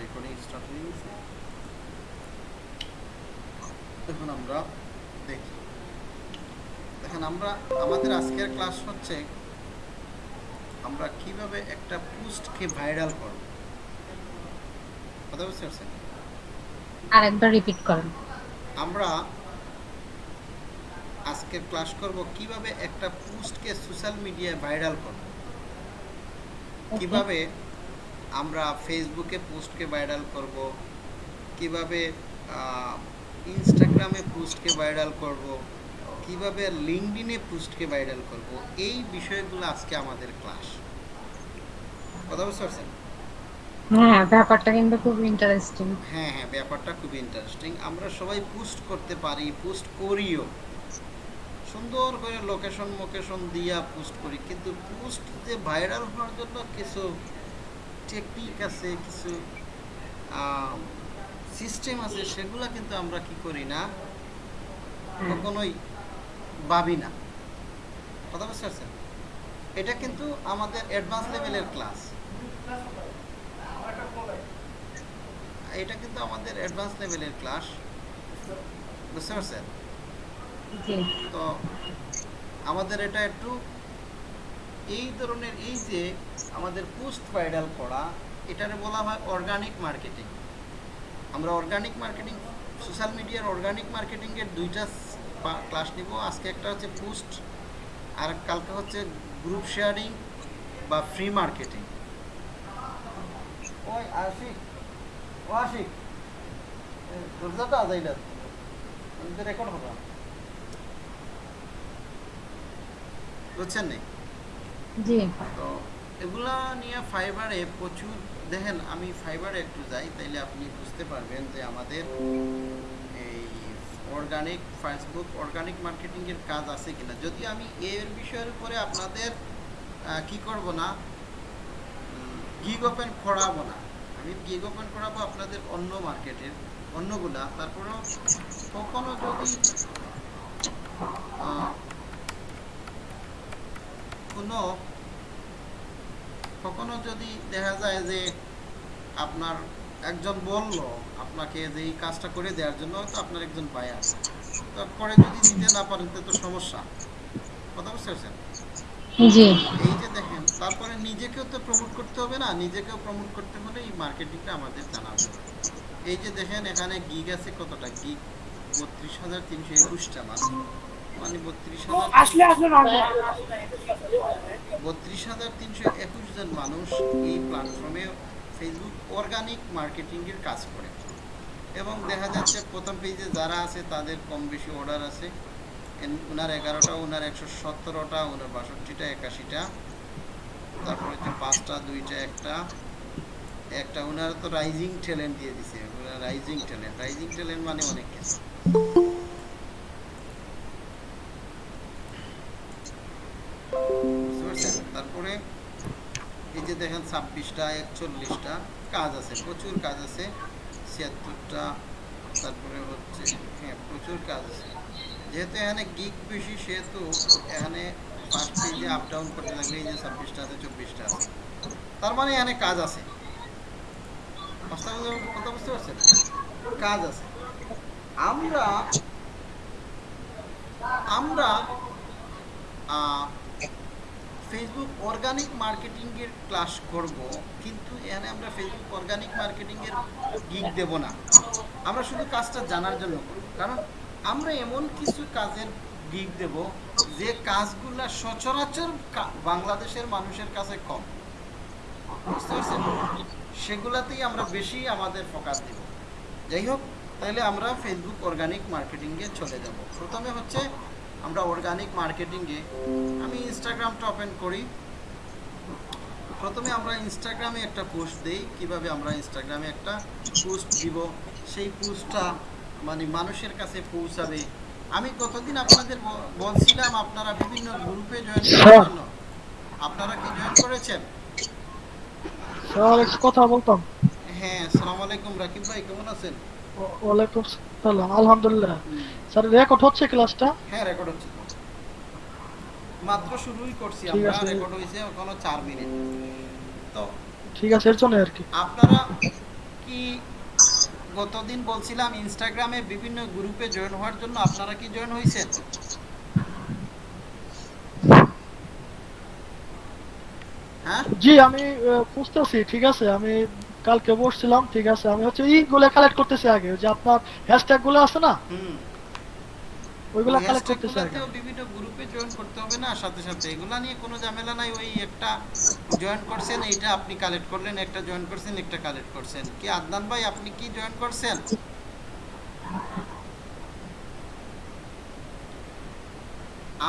Recording start হয়ে গেছে। এখন আমরা দেখি। দেখেন আমরা আমাদের আজকের ক্লাস হচ্ছে আমরা কীভাবে একটা পোস্টকে ভাইরাল করব? কথা বুঝতে পারছেন? আরেকবার রিপিট করেন। আমরা আজকের ক্লাস করব কীভাবে একটা পোস্টকে সোশ্যাল মিডিয়ায় ভাইরাল করব? কীভাবে আমরা ফেসবুকে পোস্টকে ভাইরাল করব কীভাবে ইনস্টাগ্রামে পোস্টকে ভাইরাল করব কীভাবে লিঙ্কডিনে পোস্টকে ভাইরাল করব এই বিষয়গুলো আজকে আমাদের ক্লাস কথা বুঝতে পারছেন? হ্যাঁ ব্যাপারটা কিন্তু খুব ইন্টারেস্টিং হ্যাঁ হ্যাঁ ব্যাপারটা খুব ইন্টারেস্টিং আমরা সবাই পোস্ট করতে পারি পোস্ট করিও। সুন্দর করে লোকেশন মোকেশন দিয়া পোস্ট করি কিন্তু পোস্ট যে ভাইরাল হওয়ার জন্য কিছু টেকনিক আছে কিছু সিস্টেম আছে সেগুলো কিন্তু আমরা কি করি না কখনোই ভাবি না। কথা বুঝতে পারছেন? এটা কিন্তু আমাদের অ্যাডভান্স লেভেলের ক্লাস এটা কিন্তু আমাদের অ্যাডভান্স লেভেলের ক্লাস বুঝতে পারছেন? তো আমাদের এটা একটু এই ধরনের এই যে আমাদের পোস্ট ভাইরাল করা, এটারে বলা হয় অর্গানিক মার্কেটিং আমরা অর্গানিক মার্কেটিং সোশ্যাল মিডিয়ার অর্গানিক মার্কেটিংয়ের দুইটা ক্লাস নিব। আজকে একটা হচ্ছে পোস্ট, আর কালকে হচ্ছে গ্রুপ শেয়ারিং বা ফ্রি মার্কেটিং ওই আশিক, ও আশিক রেকর্ড হবে বুঝছেন নি? তো এগুলা নিয়ে ফাইবারে প্রচুর, দেখেন আমি ফাইবারে একটু যাই, তাইলে আপনি বুঝতে পারবেন যে আমাদের এই অর্গানিক ফেসবুক অর্গানিক মার্কেটিংয়ের কাজ আছে কিনা। যদি আমি এর বিষয়ের উপরে আপনাদের কি করব না গিগ ওপেন করাবো না। আমি গিগ ওপেন করাবো আপনাদের অন্য মার্কেটের অন্যগুলা। তারপরেও কখনো যদি কোনো কখনো যদি দেখা যায় যে আপনার একজন বলল আপনাকে যে এই কাজটা করে দেওয়ার জন্য হয়তো আপনার একজন ভাই আছে তারপরে যদি দিতে না পারেন তো সমস্যা। কথা বুঝতে পারছেন? এই যে দেখেন তারপরে নিজেকেও তো প্রমোট করতে হবে না নিজেকেও প্রমোট করতে হলে এই মার্কেটিংটা আমাদের জানা হবে এই যে দেখেন এখানে গিগ আছে কতটা? গিগ বত্রিশ হাজার তিনশো একুশটা মানে মানে বত্রিশ হাজার বত্রিশ হাজার তিনশো একুশ জন মানুষ এই প্ল্যাটফর্মে ফেসবুক অর্গানিক মার্কেটিংয়ের কাজ করে। এবং দেখা যাচ্ছে প্রথম পেজে যারা আছে তাদের কম বেশি অর্ডার আছে ওনার এগারোটা ওনার একশো সতেরোটা ওনার বাষট্টিটা একাশিটা। তারপরে হচ্ছে পাঁচটা দুইটা একটা। একটা ওনার তো রাইজিং ট্যালেন্ট দিয়ে দিছে। রাইজিং ট্যালেন্ট রাইজিং ট্যালেন্ট মানে অনেক কিছু। ছাব্বিশটা, একচল্লিশটা কাজ আছে, প্রচুর কাজ আছে, ছিয়াত্তরটা, তারপরে হচ্ছে হ্যাঁ প্রচুর কাজ আছে। যেহেতু এখানে গিক বেশি, সেহেতু এখানে ফার্স্ট পেজে আপ ডাউন করতে লাগলে এই যে ছাব্বিশটা আছে, চব্বিশটা আছে। তার মানে এখানে কাজ আছে। কথা বুঝতে- পারছেন? কাজ আছে। আমরা আমরা ফেসবুক অর্গানিক মার্কেটিংয়ের ক্লাস করব, কিন্তু এখানে আমরা ফেসবুক অর্গানিক মার্কেটিংয়ের গিগ দেব না। আমরা শুধু কাজটা জানার জন্য করব, কারণ আমরা এমন কিছু কাজের গিগ দেব, যে কাজগুলা সচরাচর বাংলাদেশের মানুষের কাছে কম। বুঝতে পারছেন? সেগুলাতেই আমরা বেশি আমাদের ফোকাস দেব। যাই হোক, তাহলে আমরা ফেসবুক অর্গানিক মার্কেটিংয়ে চলে যাব। প্রথমে হচ্ছে আমরা অর্গানিক মার্কেটিংয়ে আমি ইনস্টাগ্রামটা ওপেন করি। প্রথমে আমরা ইনস্টাগ্রামে একটা পোস্ট দেই কীভাবে আমরা ইনস্টাগ্রামে একটা পোস্ট দিব। সেই পোস্টটা মানে মানুষের কাছে পৌঁছাবে। আমি কতদিন আপনাদের বলছিলাম আপনারা বিভিন্ন গ্রুপে জয়েন করার জন্য। আপনারা কি জয়েন করেছেন? কথা বলতাম। হ্যাঁ আসসালামু আলাইকুম রাকিব ভাই কেমন আছেন? ওয়ালাইকুম সালাম। আলহামদুলিল্লাহ। স্যার রেকর্ড হচ্ছে ক্লাসটা হ্যাঁ রেকর্ড হচ্ছে। মাত্র শুরুই করছি আমরা রেকর্ড হয়েছে এখনও চার মিনিট তো ঠিক আছে এর জন্য আর কি। আপনারা কি গতদিন বলছিলাম ইনস্টাগ্রামে বিভিন্ন গ্রুপে জয়েন হওয়ার জন্য আপনারা কি জয়েন হয়েছেন? হ্যাঁ? জি আমি খুঁজতেছি ঠিক আছে। আমি কালকে বসছিলাম ঠিক আছে আমি হচ্ছে ইগুলো কালেক্ট করতেছি আগে যে আপনার হ্যাশট্যাগগুলো আছে না? হুম। ওইগুলো ওই কালেক্ট করতেছি আগে। হ্যাশট্যাগুলোতেও বিভিন্ন গ্রুপে জয়েন করতে হবে না সাথে সাথে। এগুলা নিয়ে কোনো ঝামেলা নাই ওই একটা জয়েন করছেন এইটা আপনি কালেক্ট করলেন একটা জয়েন করছেন একটা কালেক্ট করছেন। কি আদনান ভাই আপনি কি জয়েন করছেন?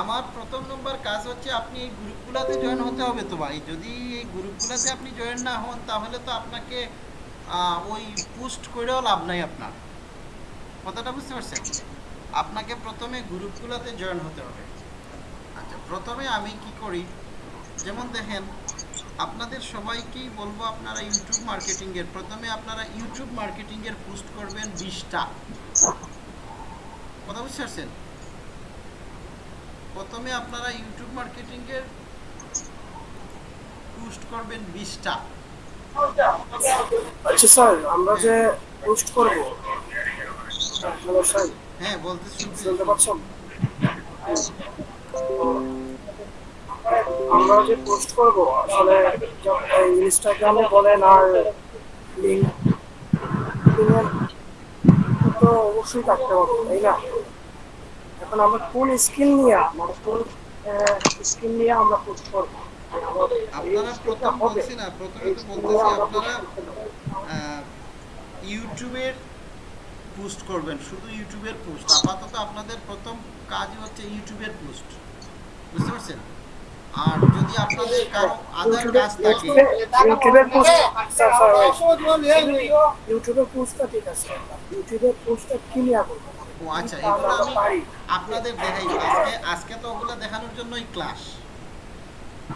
আমার প্রথম নম্বর কাজ হচ্ছে আপনি এই গ্রুপগুলোতে জয়েন হতে হবে তো ভাই। যদি এই গ্রুপগুলোতে আপনি জয়েন না হন, তাহলে তো আপনাকে ওই পোস্ট করেও লাভ নাই আপনার। কথাটা বুঝতে পারছেন? আপনাকে প্রথমে গ্রুপগুলোতে জয়েন হতে হবে। আচ্ছা প্রথমে আমি কি করি? যেমন দেখেন, আপনাদের সবাইকেই বলব আপনারা ইউটিউব মার্কেটিংয়ের প্রথমে আপনারা ইউটিউব মার্কেটিংয়ের পোস্ট করবেন বিশটা। কথা বুঝতে পারছেন? প্রথমে আপনারা ইউটিউব মার্কেটিংয়ের পোস্ট করবেন বিশটা। আচ্ছা স্যার আমরা যে পোস্ট করব হ্যালো স্যার। হ্যাঁ বলতে শুনতে পাচ্ছেন? আমরা যে পোস্ট করব আসলে ইনস্টাগ্রামে বলেন আর লিঙ্ক তো অবশ্যই থাকতে হবে তাই না? এখন আমরা কোন স্কিল নিয়ে মানে কোন স্কিল নিয়ে আমরা পোস্ট করব? আপনারা প্রথম বলছি না প্রথমে তো বলতেছি আপনারা ইউটিউবের পোস্ট করবেন শুধু ইউটিউবের পোস্ট। আপাতত আপনাদের প্রথম কাজই হচ্ছে ইউটিউবের পোস্ট। বুঝতে পারছেন? আর যদি আপনাদের কারও আদার কাজ থাকে ইউটিউবের পোস্ট স্যার স্যার ইউটিউবের পোস্টটা ঠিক আছে। ইউটিউবের পোস্টটা কি নিয়ে করব। ও আচ্ছা এগুলো আমি আপনাদের দেখাই। আজকে আজকে তো ওগুলো দেখানোর জন্যই ক্লাস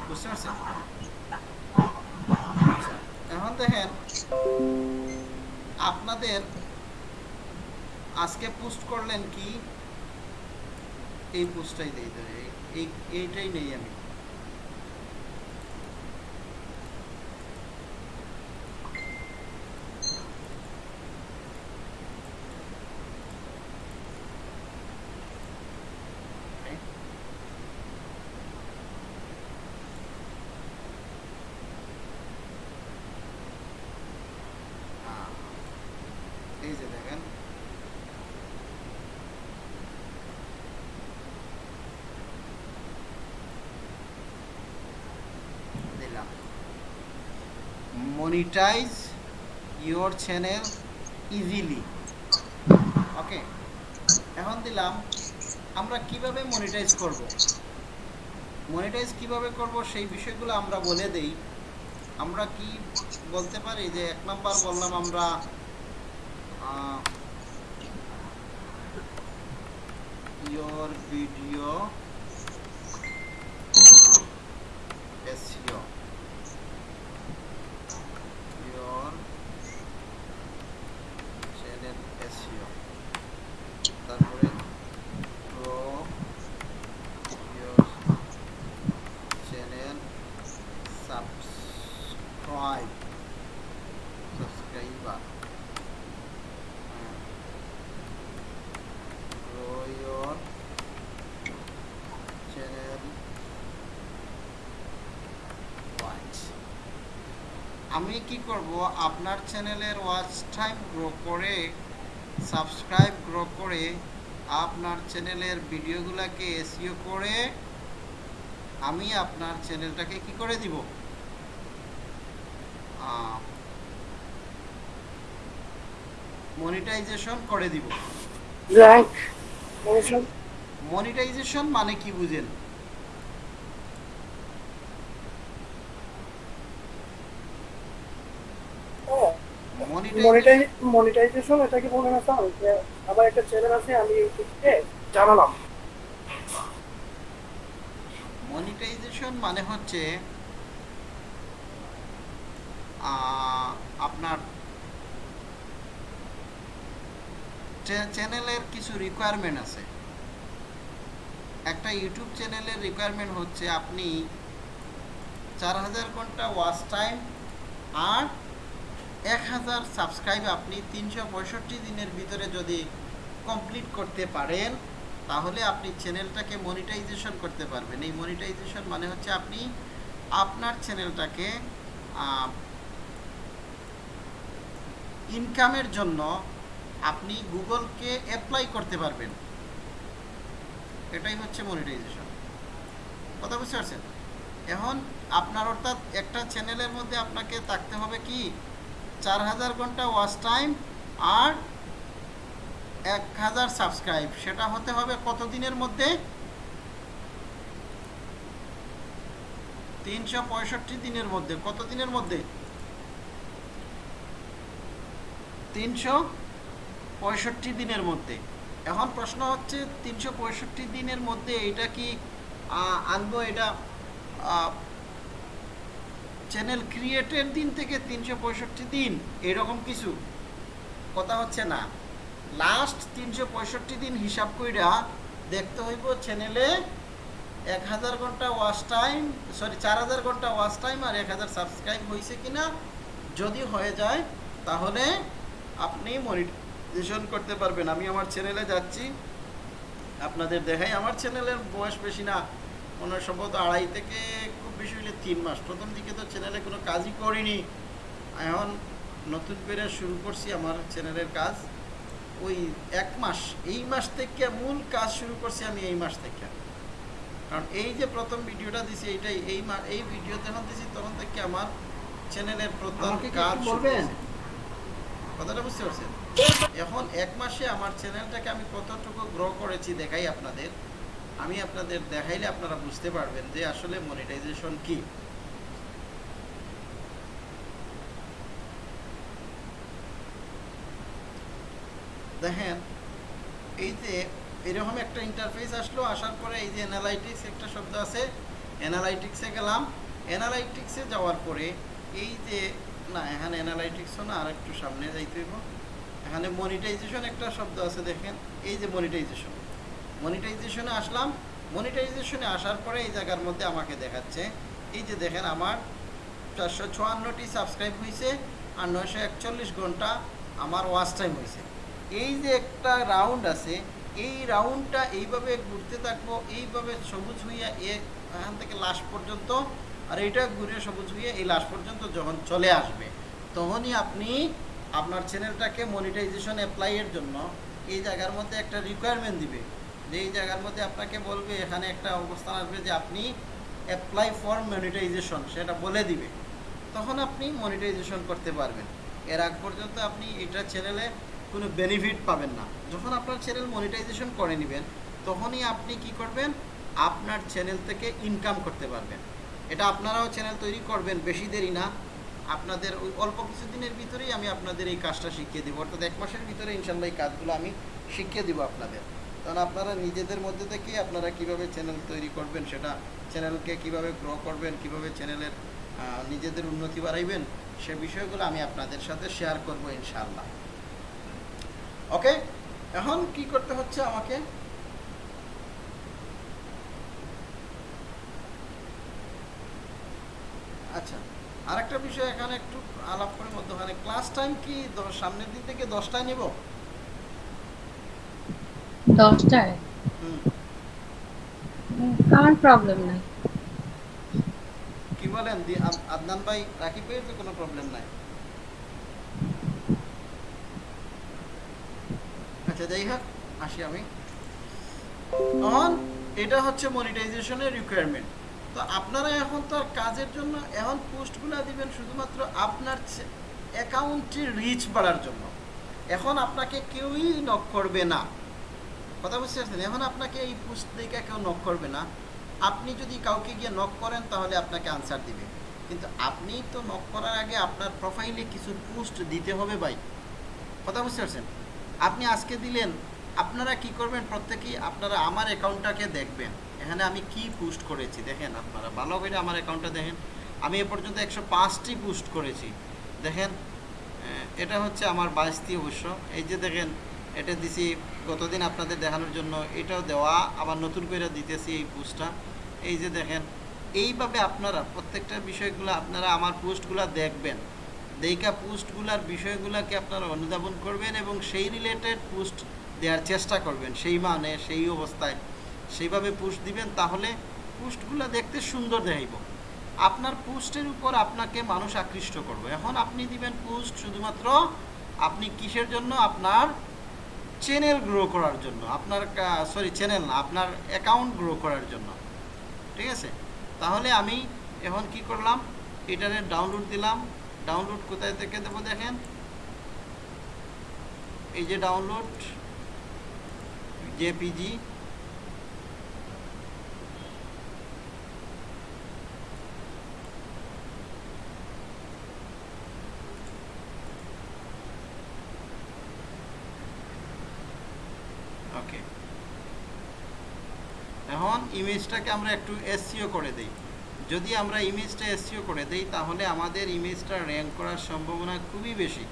বুঝতে পারছেন? এখন দেখেন আপনাদের আজকে পোস্ট করলেন কি? এই পোস্টটাই দেই এই এইটাই নেই আমি আহ, এই যে দেখেন দিলাম monetize your channel easily okay এখন দিলাম, আমরা কীভাবে মনিটাইজ করব? মনিটাইজ কীভাবে করব সেই বিষয়গুলো আমরা বলে দেই। আমরা কি বলতে পারি যে এক নাম্বার বললাম আমরা your video SEO your channel SEO তারপরে grow your channel subscribe subscriber হ্যাঁ। grow your channel ওয়াচ আমি কি করব? আপনার চ্যানেলের ওয়াচ টাইম গ্রো করে সাবস্ক্রাইব গ্রো করে আপনার চ্যানেলের ভিডিওগুলোকে এসিও করে আমি আপনার চ্যানেলটাকে কি করে দিব? মনিটাইজেশন করে দিব। মনিটাইজেশন মানে কি বুঝেন? মনিটাইজেশন মনিটাইজ মনিটাইজেশন এটা কি বলে না স্যার আমার একটা চ্যানেল আছে, আমি ইউটিউবে জানালাম। মনিটাইজেশন মানে হচ্ছে আপনার চ্যানেলের কিছু রিকোয়ারমেন্ট আছে। একটা ইউটিউব চ্যানেলের রিকোয়ারমেন্ট হচ্ছে আপনি চার হাজার ঘণ্টা ওয়াচ টাইম আর এক হাজার সাবস্ক্রাইব আপনি তিনশো পঁয়ষট্টি দিনের ভিতরে যদি কমপ্লিট করতে পারেন, তাহলে আপনি চ্যানেলটাকে মনিটাইজেশন করতে পারবেন। এই মনিটাইজেশন মানে হচ্ছে আপনি আপনার চ্যানেলটাকে ইনকামের জন্য আপনি গুগলকে অ্যাপ্লাই করতে পারবেন। এটাই হচ্ছে মনিটাইজেশন কথা বুঝতে পারছেন? এখন আপনার অর্থাৎ একটা চ্যানেলের মধ্যে আপনাকে থাকতে হবে কি? চার হাজার ঘণ্টা ওয়াচ টাইম আর এক হাজার সাবস্ক্রাইব সেটা হতে হবে কত দিনের মধ্যে? তিনশো পঁয়ষট্টি দিনের মধ্যে। কত দিনের মধ্যে? তিনশো পঁয়ষট্টি দিনের মধ্যে। এখন প্রশ্ন হচ্ছে, তিনশো পঁয়ষট্টি দিনের মধ্যে এটা কি আনব এটা চ্যানেল ক্রিয়েটের দিন থেকে তিনশো পঁয়ষট্টি দিন, এরকম কিছু। কথা হচ্ছে না। লাস্ট তিনশো পঁয়ষট্টি দিন হিসাব কইরা দেখতে হইব চ্যানেলে এক হাজার ঘণ্টা ওয়াচ টাইম সরি চার হাজার ঘণ্টা ওয়াচ টাইম আর এক হাজার সাবস্ক্রাইব হয়েছে কিনা যদি হয়ে যায়, তাহলে আপনি মনিটাইজেশন করতে পারবেন। আমি আমার চ্যানেলে যাচ্ছি। আপনাদের দেখাই। আমার চ্যানেলের বয়স বেশি না। মনে সম্ভবত আড়াই থেকে বেশি হলে তিন মাস। প্রথম দিকে তো চ্যানেলে কোনো কাজই করিনি। এখন নতুন করে শুরু করছি আমার চ্যানেলের কাজ। ওই এক মাস এই মাস থেকে মূল কাজ শুরু করছি আমি এই মাস থেকে। কারণ এই যে প্রথম ভিডিওটা দিছি এইটাই এই মা এই ভিডিও যখন দিছি তখন থেকে আমার চ্যানেলের প্রথম কাজ। কথাটা বুঝতে পারছেন? এখন এক মাসে আমার চ্যানেলটাকে আমি কতটুকু গ্রো করেছি দেখাই আপনাদের। আমি আপনাদের দেখাইলে আপনারা বুঝতে পারবেন যে আসলে মনিটাইজেশন কি। দেখেন, এই যে এরকম একটা ইন্টারফেস আসলো, আসার পরে এই যে অ্যানালাইটিক্স একটা শব্দ আছে অ্যানালাইটিক্সে গেলাম। অ্যানালাইটিক্সে যাওয়ার পরে এই যে, না, এখানে অ্যানালাইটিক্সও না আর একটু সামনে যাইতে হইব। এখানে মনিটাইজেশন একটা শব্দ আছে, দেখেন। এই যে মনিটাইজেশন মনিটাইজেশনে আসলাম। মনিটাইজেশনে আসার পরে এই জায়গার মধ্যে আমাকে দেখাচ্ছে, এই যে দেখেন আমার চারশো চুয়ান্নটি সাবস্ক্রাইব হয়েছে আর নয়শো একচল্লিশ ঘণ্টা আমার ওয়াচ টাইম হয়েছে এই যে একটা রাউন্ড আছে, এই রাউন্ডটা এইভাবে ঘুরতে থাকব, এইভাবে সবুজ হইয়া এখান থেকে লাস্ট পর্যন্ত আর এইটা ঘুরে সবুজ হইয়া এই লাস্ট পর্যন্ত যখন চলে আসবে, তখনই আপনি আপনার চ্যানেলটাকে মনিটাইজেশন অ্যাপ্লাইয়ের জন্য এই জায়গার মধ্যে একটা রিকোয়ারমেন্ট দিবে। যে এই জায়গার মধ্যে আপনাকে বলবে, এখানে একটা অবস্থান আসবে যে আপনি অ্যাপ্লাই ফর মনিটাইজেশন সেটা বলে দিবে। তখন আপনি মনিটাইজেশন করতে পারবেন। এর আগ পর্যন্ত আপনি এটা চ্যানেলে কোনো বেনিফিট পাবেন না। যখন আপনার চ্যানেল মনিটাইজেশন করে নেবেন, তখনই আপনি কি করবেন? আপনার চ্যানেল থেকে ইনকাম করতে পারবেন। এটা আপনারাও চ্যানেল তৈরি করবেন, বেশি দেরি না। আপনাদের ওই অল্প কিছুদিনের ভিতরেই আমি আপনাদের এই কাজটা শিখিয়ে দেবো। অর্থাৎ এক মাসের ভিতরে ইনশাল্লাহ এই কাজগুলো আমি শিখিয়ে দেবো আপনাদের। কারণ আপনারা নিজেদের মধ্যে থেকেই আপনারা কীভাবে চ্যানেল তৈরি করবেন, সেটা চ্যানেলকে কীভাবে গ্রো করবেন, কীভাবে চ্যানেলের নিজেদের উন্নতি বাড়াইবেন, সে বিষয়গুলো আমি আপনাদের সাথে শেয়ার করব ইনশাআল্লাহ। ওকে এখন কি করতে হচ্ছে আমাকে? আচ্ছা আরেকটা বিষয় এখানে একটু আলাপ করে মধ্যখানে। ক্লাস টাইম কি? সামনের দিন থেকে দশটায় নিব? দশটায়? আমার প্রবলেম নাই? কি বলেন? আদনান ভাই, রাকিব ভাইয়ের তো কোনো প্রবলেম নাই। আচ্ছা যাই হোক, আসি আমি। এখন এটা হচ্ছে মনিটাইজেশনের রিকোয়ারমেন্ট তো আপনারা এখন তো কাজের জন্য এখন পোস্টগুলো দিবেন শুধুমাত্র আপনার অ্যাকাউন্টের রিচ বাড়ার জন্য। এখন আপনাকে কেউই নক করবে না। কথা বুঝতে পারছেন? এখন আপনাকে এই পোস্ট দেখে কেউ নক করবে না। আপনি যদি কাউকে গিয়ে নক করেন, তাহলে আপনাকে আনসার দিবে। কিন্তু আপনি তো নক করার আগে আপনার প্রোফাইলে কিছু পোস্ট দিতে হবে ভাই। কথা বুঝতে পারছেন? আপনি আজকে দিলেন, আপনারা কি করবেন? প্রত্যেকেই আপনারা আমার অ্যাকাউন্টটাকে দেখবেন। এখানে আমি কি পোস্ট করেছি? দেখেন, আপনারা ভালো করে আমার অ্যাকাউন্টটা দেখেন। আমি এ পর্যন্ত একশো পাঁচটি পোস্ট করেছি। দেখেন এটা হচ্ছে আমার বাইশটি অবশ্য। এই যে দেখেন, এটা দিছি গতদিন আপনাদের দেখানোর জন্য এটাও দেওয়া, আবার নতুন করে দিতেছি এই পোস্টটা। এই যে দেখেন, এইভাবে আপনারা প্রত্যেকটা বিষয়গুলো আপনারা আমার পোস্টগুলো দেখবেন। দেইকা পোস্টগুলার বিষয়গুলোকে আপনারা অনুধাবন করবেন এবং সেই রিলেটেড পোস্ট দেওয়ার চেষ্টা করবেন। সেই মানে সেই অবস্থায় সেইভাবে পোস্ট দিবেন, তাহলে পোস্টগুলো দেখতে সুন্দর দেখাইব। আপনার পোস্টের উপর আপনাকে মানুষ আকৃষ্ট করবে। এখন আপনি দিবেন পোস্ট শুধুমাত্র আপনি কিসের জন্য? আপনার চ্যানেল গ্রো করার জন্য, আপনার সরি চ্যানেল না আপনার অ্যাকাউন্ট গ্রো করার জন্য। ঠিক আছে? তাহলে আমি এখন কি করলাম? ইন্টারনেট ডাউনলোড দিলাম। ডাউনলোড কোথায় থেকে দেবো দেখেন? এই যে ডাউনলোড জেপিজি ওকে এখন ইমেজটাকে আমরা একটু এসসিও করে দিই। যদি আমরা ইমেজটা এসসিও করে দেই, তাহলে আমাদের ইমেজটা র্যাঙ্ক করার সম্ভাবনা খুবই বেশি।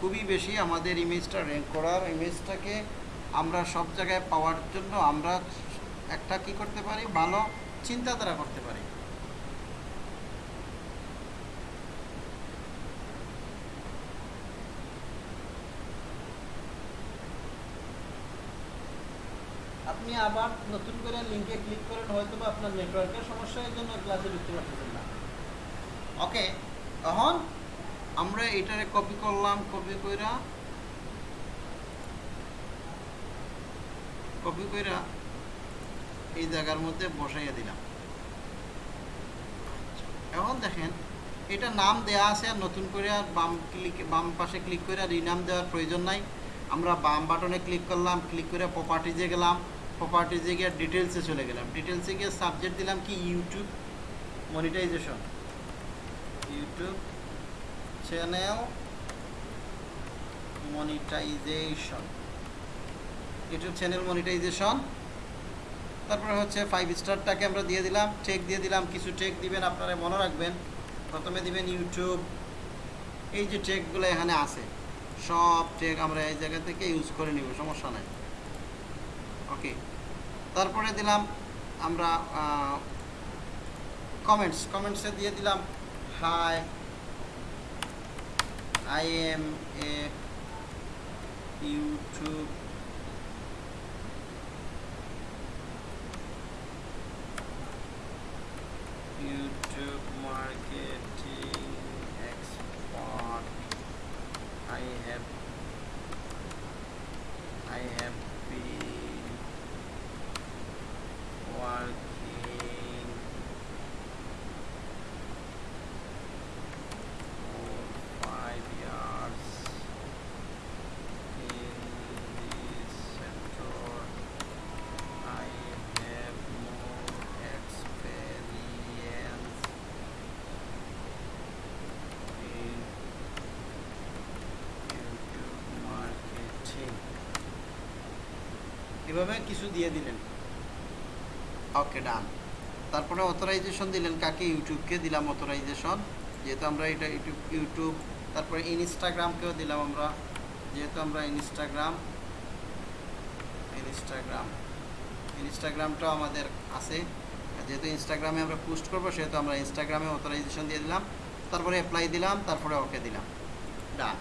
খুবই বেশি আমাদের ইমেজটা র্যাঙ্ক করার। ইমেজটাকে আমরা সব জায়গায় পাওয়ার জন্য আমরা একটা কি করতে পারি? ভালো চিন্তাধারা করতে পারি। আপনি আবার নতুন করে লিঙ্কে ক্লিক করেন হয়তো বা আপনার নেটওয়ার্কের সমস্যার জন্য ক্লাসে ঢুকতে পারতেছেন না। ওকে তখন আমরা এটারে কপি করলাম কপি কইরা কপি কইরা এই জায়গার মধ্যে বসাইয়া দিলাম। এখন দেখেন, এটা নাম দেয়া আছে আর নতুন করে আর বাম ক্লিক বাম পাশে ক্লিক করে রিনাম দেওয়ার প্রয়োজন নাই। আমরা বাম বাটনে ক্লিক করলাম ক্লিক করে প্রপার্টিজে গেলাম। প্রপার্টিজে গিয়ে ডিটেলসে চলে গেলাম। ডিটেলসে গিয়ে সাবজেক্ট দিলাম কি? YouTube monetization YouTube channel monetization YouTube channel monetization তারপরে হচ্ছে ফাইভ স্টারটাকে আমরা দিয়ে দিলাম চেক দিয়ে দিলাম, কিছু চেক দিবেন, আপনারা মনে রাখবেন। প্রথমে দিবেন ইউটিউব এই যে চেকগুলো এখানে আছে, সব চেক আমরা এই জায়গা থেকে ইউজ করে নিব, সমস্যা নাই। ওকে। তারপরে দিলাম আমরা কমেন্টস কমেন্টসে দিয়ে দিলাম hi I am a YouTube YouTube এভাবে কিছু দিয়ে দিলেন। ওকে ডান তারপরে অথরাইজেশন দিলেন। কাকে? ইউটিউবকে দিলাম অথরাইজেশন যেহেতু আমরা এটা ইউটিউব ইউটিউব তারপরে ইনস্টাগ্রামকেও দিলাম আমরা। যেহেতু আমরা ইনস্টাগ্রাম ইনস্টাগ্রাম ইনস্টাগ্রামটাও আমাদের আছে। যেহেতু ইনস্টাগ্রামে আমরা পোস্ট করব, সেহেতু আমরা ইনস্টাগ্রামে অথরাইজেশন দিয়ে দিলাম। তারপরে অ্যাপ্লাই দিলাম, তারপরে ওকে দিলাম। ডান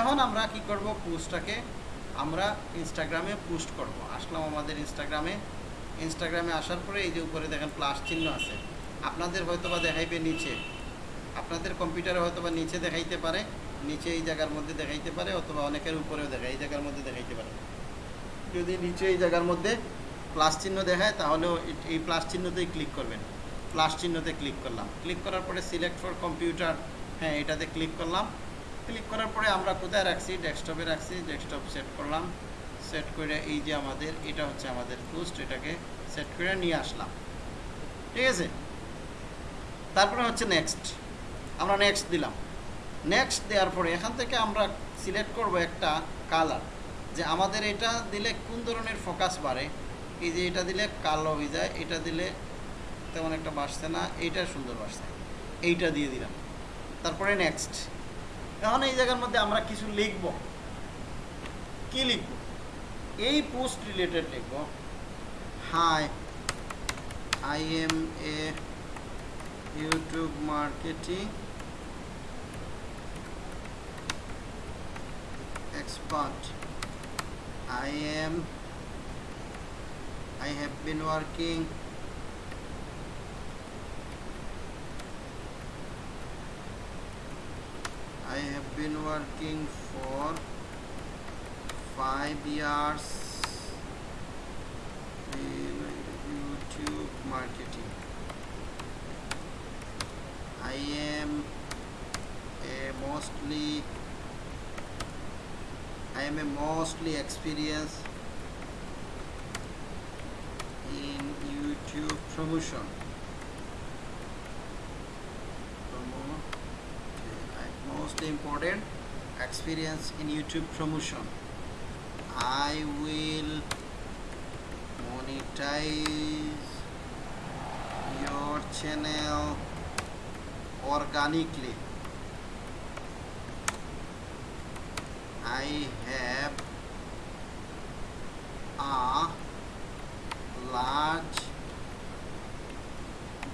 এখন আমরা কি করব? পোস্টটাকে আমরা ইনস্টাগ্রামে পোস্ট করব। আসলাম আমাদের ইনস্টাগ্রামে ইনস্টাগ্রামে আসার পরে এই যে উপরে দেখেন প্লাস চিহ্ন আছে। আপনাদের হয়তো বা দেখাইবে নিচে। আপনাদের কম্পিউটারে হয়তো বা নিচে দেখাইতে পারে, নিচে এই জায়গার মধ্যে দেখাইতে পারে, অথবা অনেকের উপরেও দেখায়, এই জায়গার মধ্যে দেখাইতে পারে। যদি নিচে এই জায়গার মধ্যে প্লাস চিহ্ন দেখায়, তাহলেও এই প্লাস চিহ্নতেই ক্লিক করবেন। প্লাস চিহ্নতে ক্লিক করলাম। ক্লিক করার পরে সিলেক্ট ফর কম্পিউটার হ্যাঁ এটাতে ক্লিক করলাম। ক্লিক করার পরে আমরা কোথায় রাখছি? ডেস্কটপে রাখছি ডেস্কটপ সেট করলাম। সেট করে এই যে আমাদের, এটা হচ্ছে আমাদের পোস্ট এটাকে সেট করে নিয়ে আসলাম। ঠিক আছে? তারপরে হচ্ছে নেক্সট আমরা নেক্সট দিলাম। নেক্সট দেওয়ার পরে এখান থেকে আমরা সিলেক্ট করব একটা কালার যে আমাদের এটা দিলে কোন ধরনের ফোকাস বাড়ে? এই যে এটা দিলে কালো হয়ে যায়, এটা দিলে তেমন একটা বাসছে না, এইটা সুন্দর বাসছে এইটা দিয়ে দিলাম। তারপরে নেক্সট এখন এই জায়গার মধ্যে আমরা কিছু লিখব। কি লিখব? এই পোস্ট রিলেটেড লিখব hi I am a YouTube marketing expert I am I have been working I have been working for 5 years in youtube marketing i am a mostly I am a mostly experienced in YouTube promotion. Promo- okay, Most important experience in YouTube promotion. I will monetize your channel organically. I have a large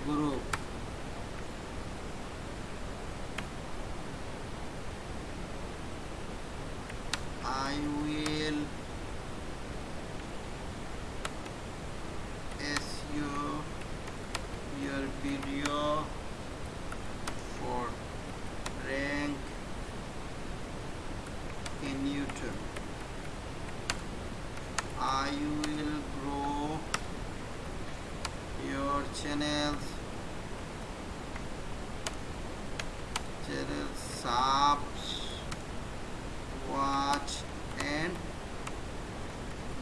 group. I will SEO your video for rank in YouTube. I will grow your channels channel subs watch and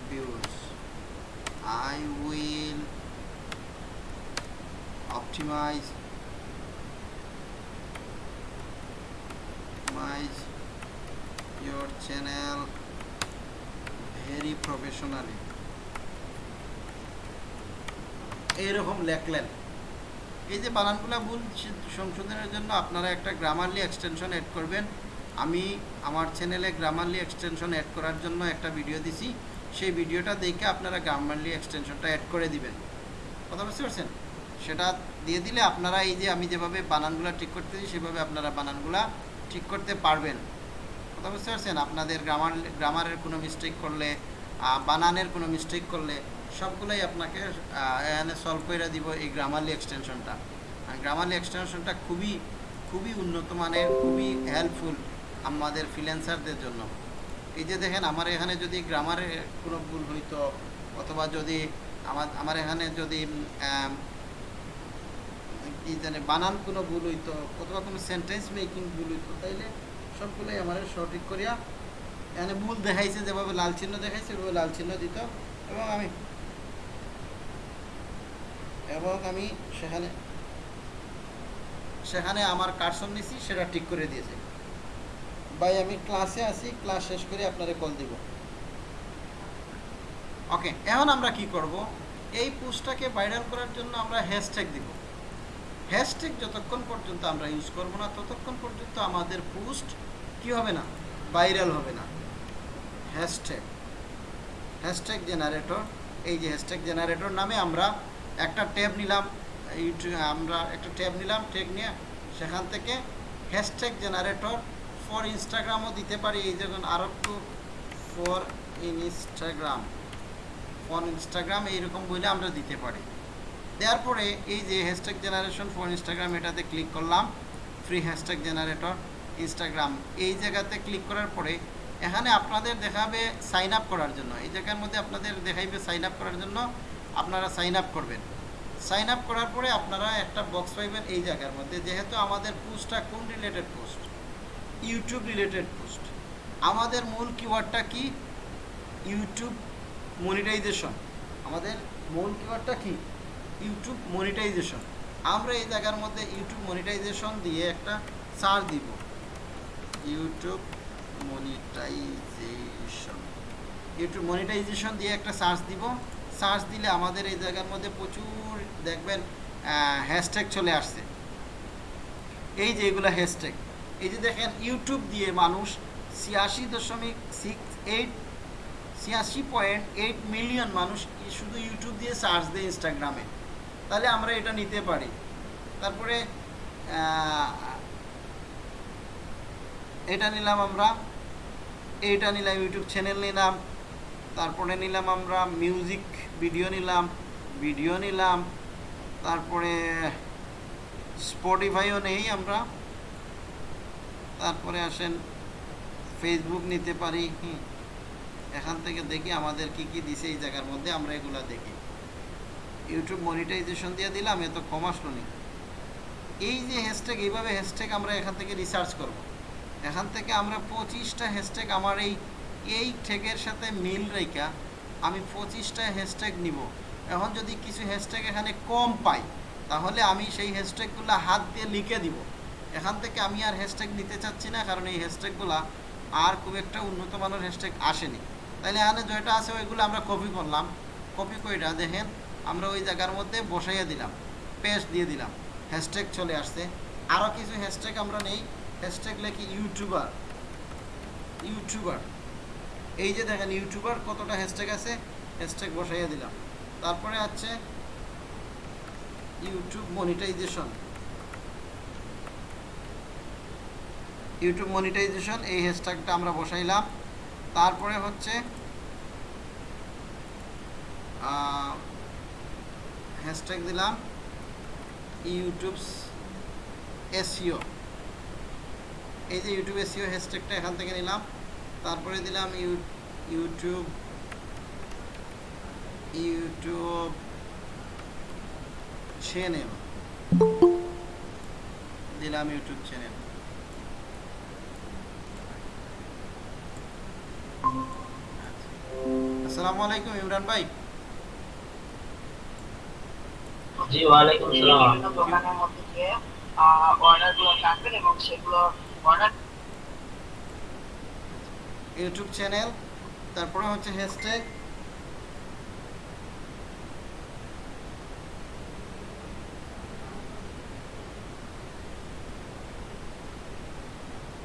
views. I will optimize optimize your channel very professionally. এইরকম লেখলেন। এই যে বানানগুলো ভুল সংশোধনের জন্য আপনারা একটা Grammarly extension add করবেন। আমি আমার চ্যানেলে গ্রামারলি এক্সটেনশন অ্যাড করার জন্য একটা ভিডিও দিছি। সেই ভিডিওটা দেখে আপনারা গ্রামারলি এক্সটেনশনটা অ্যাড করে দিবেন। কথা বুঝতে পারছেন? সেটা দিয়ে দিলে আপনারা এই যে আমি যেভাবে বানানগুলা ঠিক করতে করতেছি সেভাবে আপনারা বানানগুলা ঠিক করতে পারবেন। কথা বুঝতে পারছেন? আপনাদের গ্রামার গ্রামারের কোনো মিস্টেক করলে বানানের কোনো মিস্টেক করলে, সবগুলোই আপনাকে এখানে সলভ করে দিব এই গ্রামারলি এক্সটেনশনটা আর গ্রামারলি এক্সটেনশনটা খুবই খুবই উন্নত মানের, খুবই হেল্পফুল আমাদের ফ্রিল্যান্সারদের জন্য। এই যে দেখেন, আমার এখানে যদি গ্রামারে কোনো ভুল হইতো, অথবা যদি আমার আমার এখানে যদি কি জানে, বানান কোনো ভুল হইতো, অথবা কোনো সেন্টেন্স মেকিং ভুল হইতো, তাইলে সবগুলোই আমার সঠিক করিয়া এখানে ভুল দেখাইছে, যেভাবে লাল চিহ্ন দেখাইছে, ওইভাবে লাল চিহ্ন দিত। এবং আমি এবং আমি সেখানে সেখানে আমার কারসন নিছি, সেটা ঠিক করে দিয়েছে। ভাই, আমি ক্লাসে আছি ক্লাস শেষ করে আপনারে কল দিব। ওকে এখন আমরা কি করব? এই পোস্টটাকে ভাইরাল করার জন্য আমরা হ্যাশট্যাগ দিব। হ্যাশট্যাগ যতক্ষণ পর্যন্ত আমরা ইউজ করব না, ততক্ষণ পর্যন্ত আমাদের পোস্ট কি হবে না? ভাইরাল হবে না। হ্যাশট্যাগ হ্যাশট্যাগ জেনারেটর এই যে হ্যাশট্যাগ জেনারেটর নামে আমরা একটা ট্যাব নিলাম। আমরা একটা ট্যাব নিলাম, ট্যাগ নিয়ে সেখান থেকে হ্যাশট্যাগ জেনারেটর ফর ইনস্টাগ্রামও দিতে পারি। এই যখন আরও একটু ফর ইনস্টাগ্রাম ফর ইনস্টাগ্রাম এইরকম বইলে আমরা দিতে পারি। দেওয়ার পরে এই যে হ্যাশট্যাগ জেনারেশন ফর ইনস্টাগ্রাম এটাতে ক্লিক করলাম। ফ্রি হ্যাশট্যাগ জেনারেটর ইনস্টাগ্রাম এই জায়গাতে ক্লিক করার পরে এখানে আপনাদের দেখাবে সাইন আপ করার জন্য। এই জায়গার মধ্যে আপনাদের দেখাইবে সাইন আপ করার জন্য। আপনারা সাইন আপ করবেন। সাইন আপ করার পরে আপনারা একটা বক্স পাইবেন এই জায়গার মধ্যে। যেহেতু আমাদের পোস্টটা কোন related post YouTube related post আমাদের মূল কিওয়ার্ডটা কি? ইউটিউব মনিটাইজেশন আমাদের মূল কিওয়ার্ডটা কি? ইউটিউব মনিটাইজেশন আমরা এই জায়গার মধ্যে ইউটিউব মনিটাইজেশন দিয়ে একটা সার্চ দিব। ইউটিউব মনিটাইজেশন ইউটিউব মনিটাইজেশন দিয়ে একটা সার্চ দিব। সার্চ দিলে আমাদের এই জায়গার মধ্যে প্রচুর, দেখবেন হ্যাশট্যাগ চলে আসছে। এই যে এগুলো হ্যাশট্যাগ এই যে দেখেন ইউটিউব দিয়ে মানুষ ছিয়াশি দশমিক সিক্স এইট ছিয়াশি পয়েন্ট এইট মিলিয়ন মানুষ শুধু ইউটিউব দিয়ে সার্চ দেয় ইনস্টাগ্রামে তাহলে আমরা এটা নিতে পারি। তারপরে এটা নিলাম আমরা, এইটা নিলাম ইউটিউব চ্যানেল নিলাম, তারপরে নিলাম আমরা মিউজিক ভিডিও নিলাম ভিডিও নিলাম, তারপরে স্পটিফাইও নেই আমরা। তারপরে আসেন ফেসবুক নিতে পারি এখান থেকে দেখি আমাদের কি কি দিছে এই জায়গার মধ্যে, আমরা এগুলা দেখি। ইউটিউব মনিটাইজেশন দিয়ে দিলাম, এত কম নি। এই যে হ্যাশট্যাগ এইভাবে হ্যাশট্যাগ আমরা এখান থেকে রিসার্চ করব। এখান থেকে আমরা পঁচিশটা হ্যাশট্যাগ আমার এই এই ট্যাগের সাথে মিল রেখা আমি পঁচিশটা হ্যাশট্যাগ নিব। এখন যদি কিছু হ্যাশট্যাগ এখানে কম পাই, তাহলে আমি সেই হ্যাশট্যাগুলো হাত দিয়ে লিখে দিব। এখান থেকে আমি আর হ্যাশট্যাগ নিতে চাচ্ছি না, কারণ এই হ্যাশট্যাগুলো আর খুব একটা উন্নত মানের হ্যাশট্যাগ আসেনি। তাইলে এখানে যেটা আছে, ওইগুলো আমরা কপি করলাম। কপি কইরা দেখেন, আমরা ওই জায়গার মধ্যে বসাইয়া দিলাম পেস্ট দিয়ে দিলাম হ্যাশট্যাগ চলে আসছে। আরও কিছু হ্যাশট্যাগ আমরা নেই। হ্যাশট্যাগ লেখি ইউটিউবার ইউটিউবার এই যে দেখেন ইউটিউবার কতটা হ্যাশট্যাগ আছে হ্যাশট্যাগ বসাইয়া দিলাম। তারপরে আছে ইউটিউব মনিটাইজেশন ইউটিউব মনিটাইজেশন এই হ্যাশট্যাগটা আমরা বসাইলাম। তারপরে হচ্ছে হ্যাশট্যাগ দিলাম ইউটিউব এসিও এই যে ইউটিউব এসিও হ্যাশট্যাগটা এখান থেকে নিলাম। তারপরে দিলাম ইউ ইউটিউব ইউটিউব চ্যানেল দিলাম ইউটিউব চ্যানেল আসসালামু আলাইকুম ইমরান ভাই। জি ওয়ালাইকুম আসসালাম। দোকানের মধ্যে গিয়ে অর্ডার রাখবেন এবং সেগুলো অর্ডার ইউটিউব চ্যানেল তারপরে হচ্ছে হ্যাশট্যাগ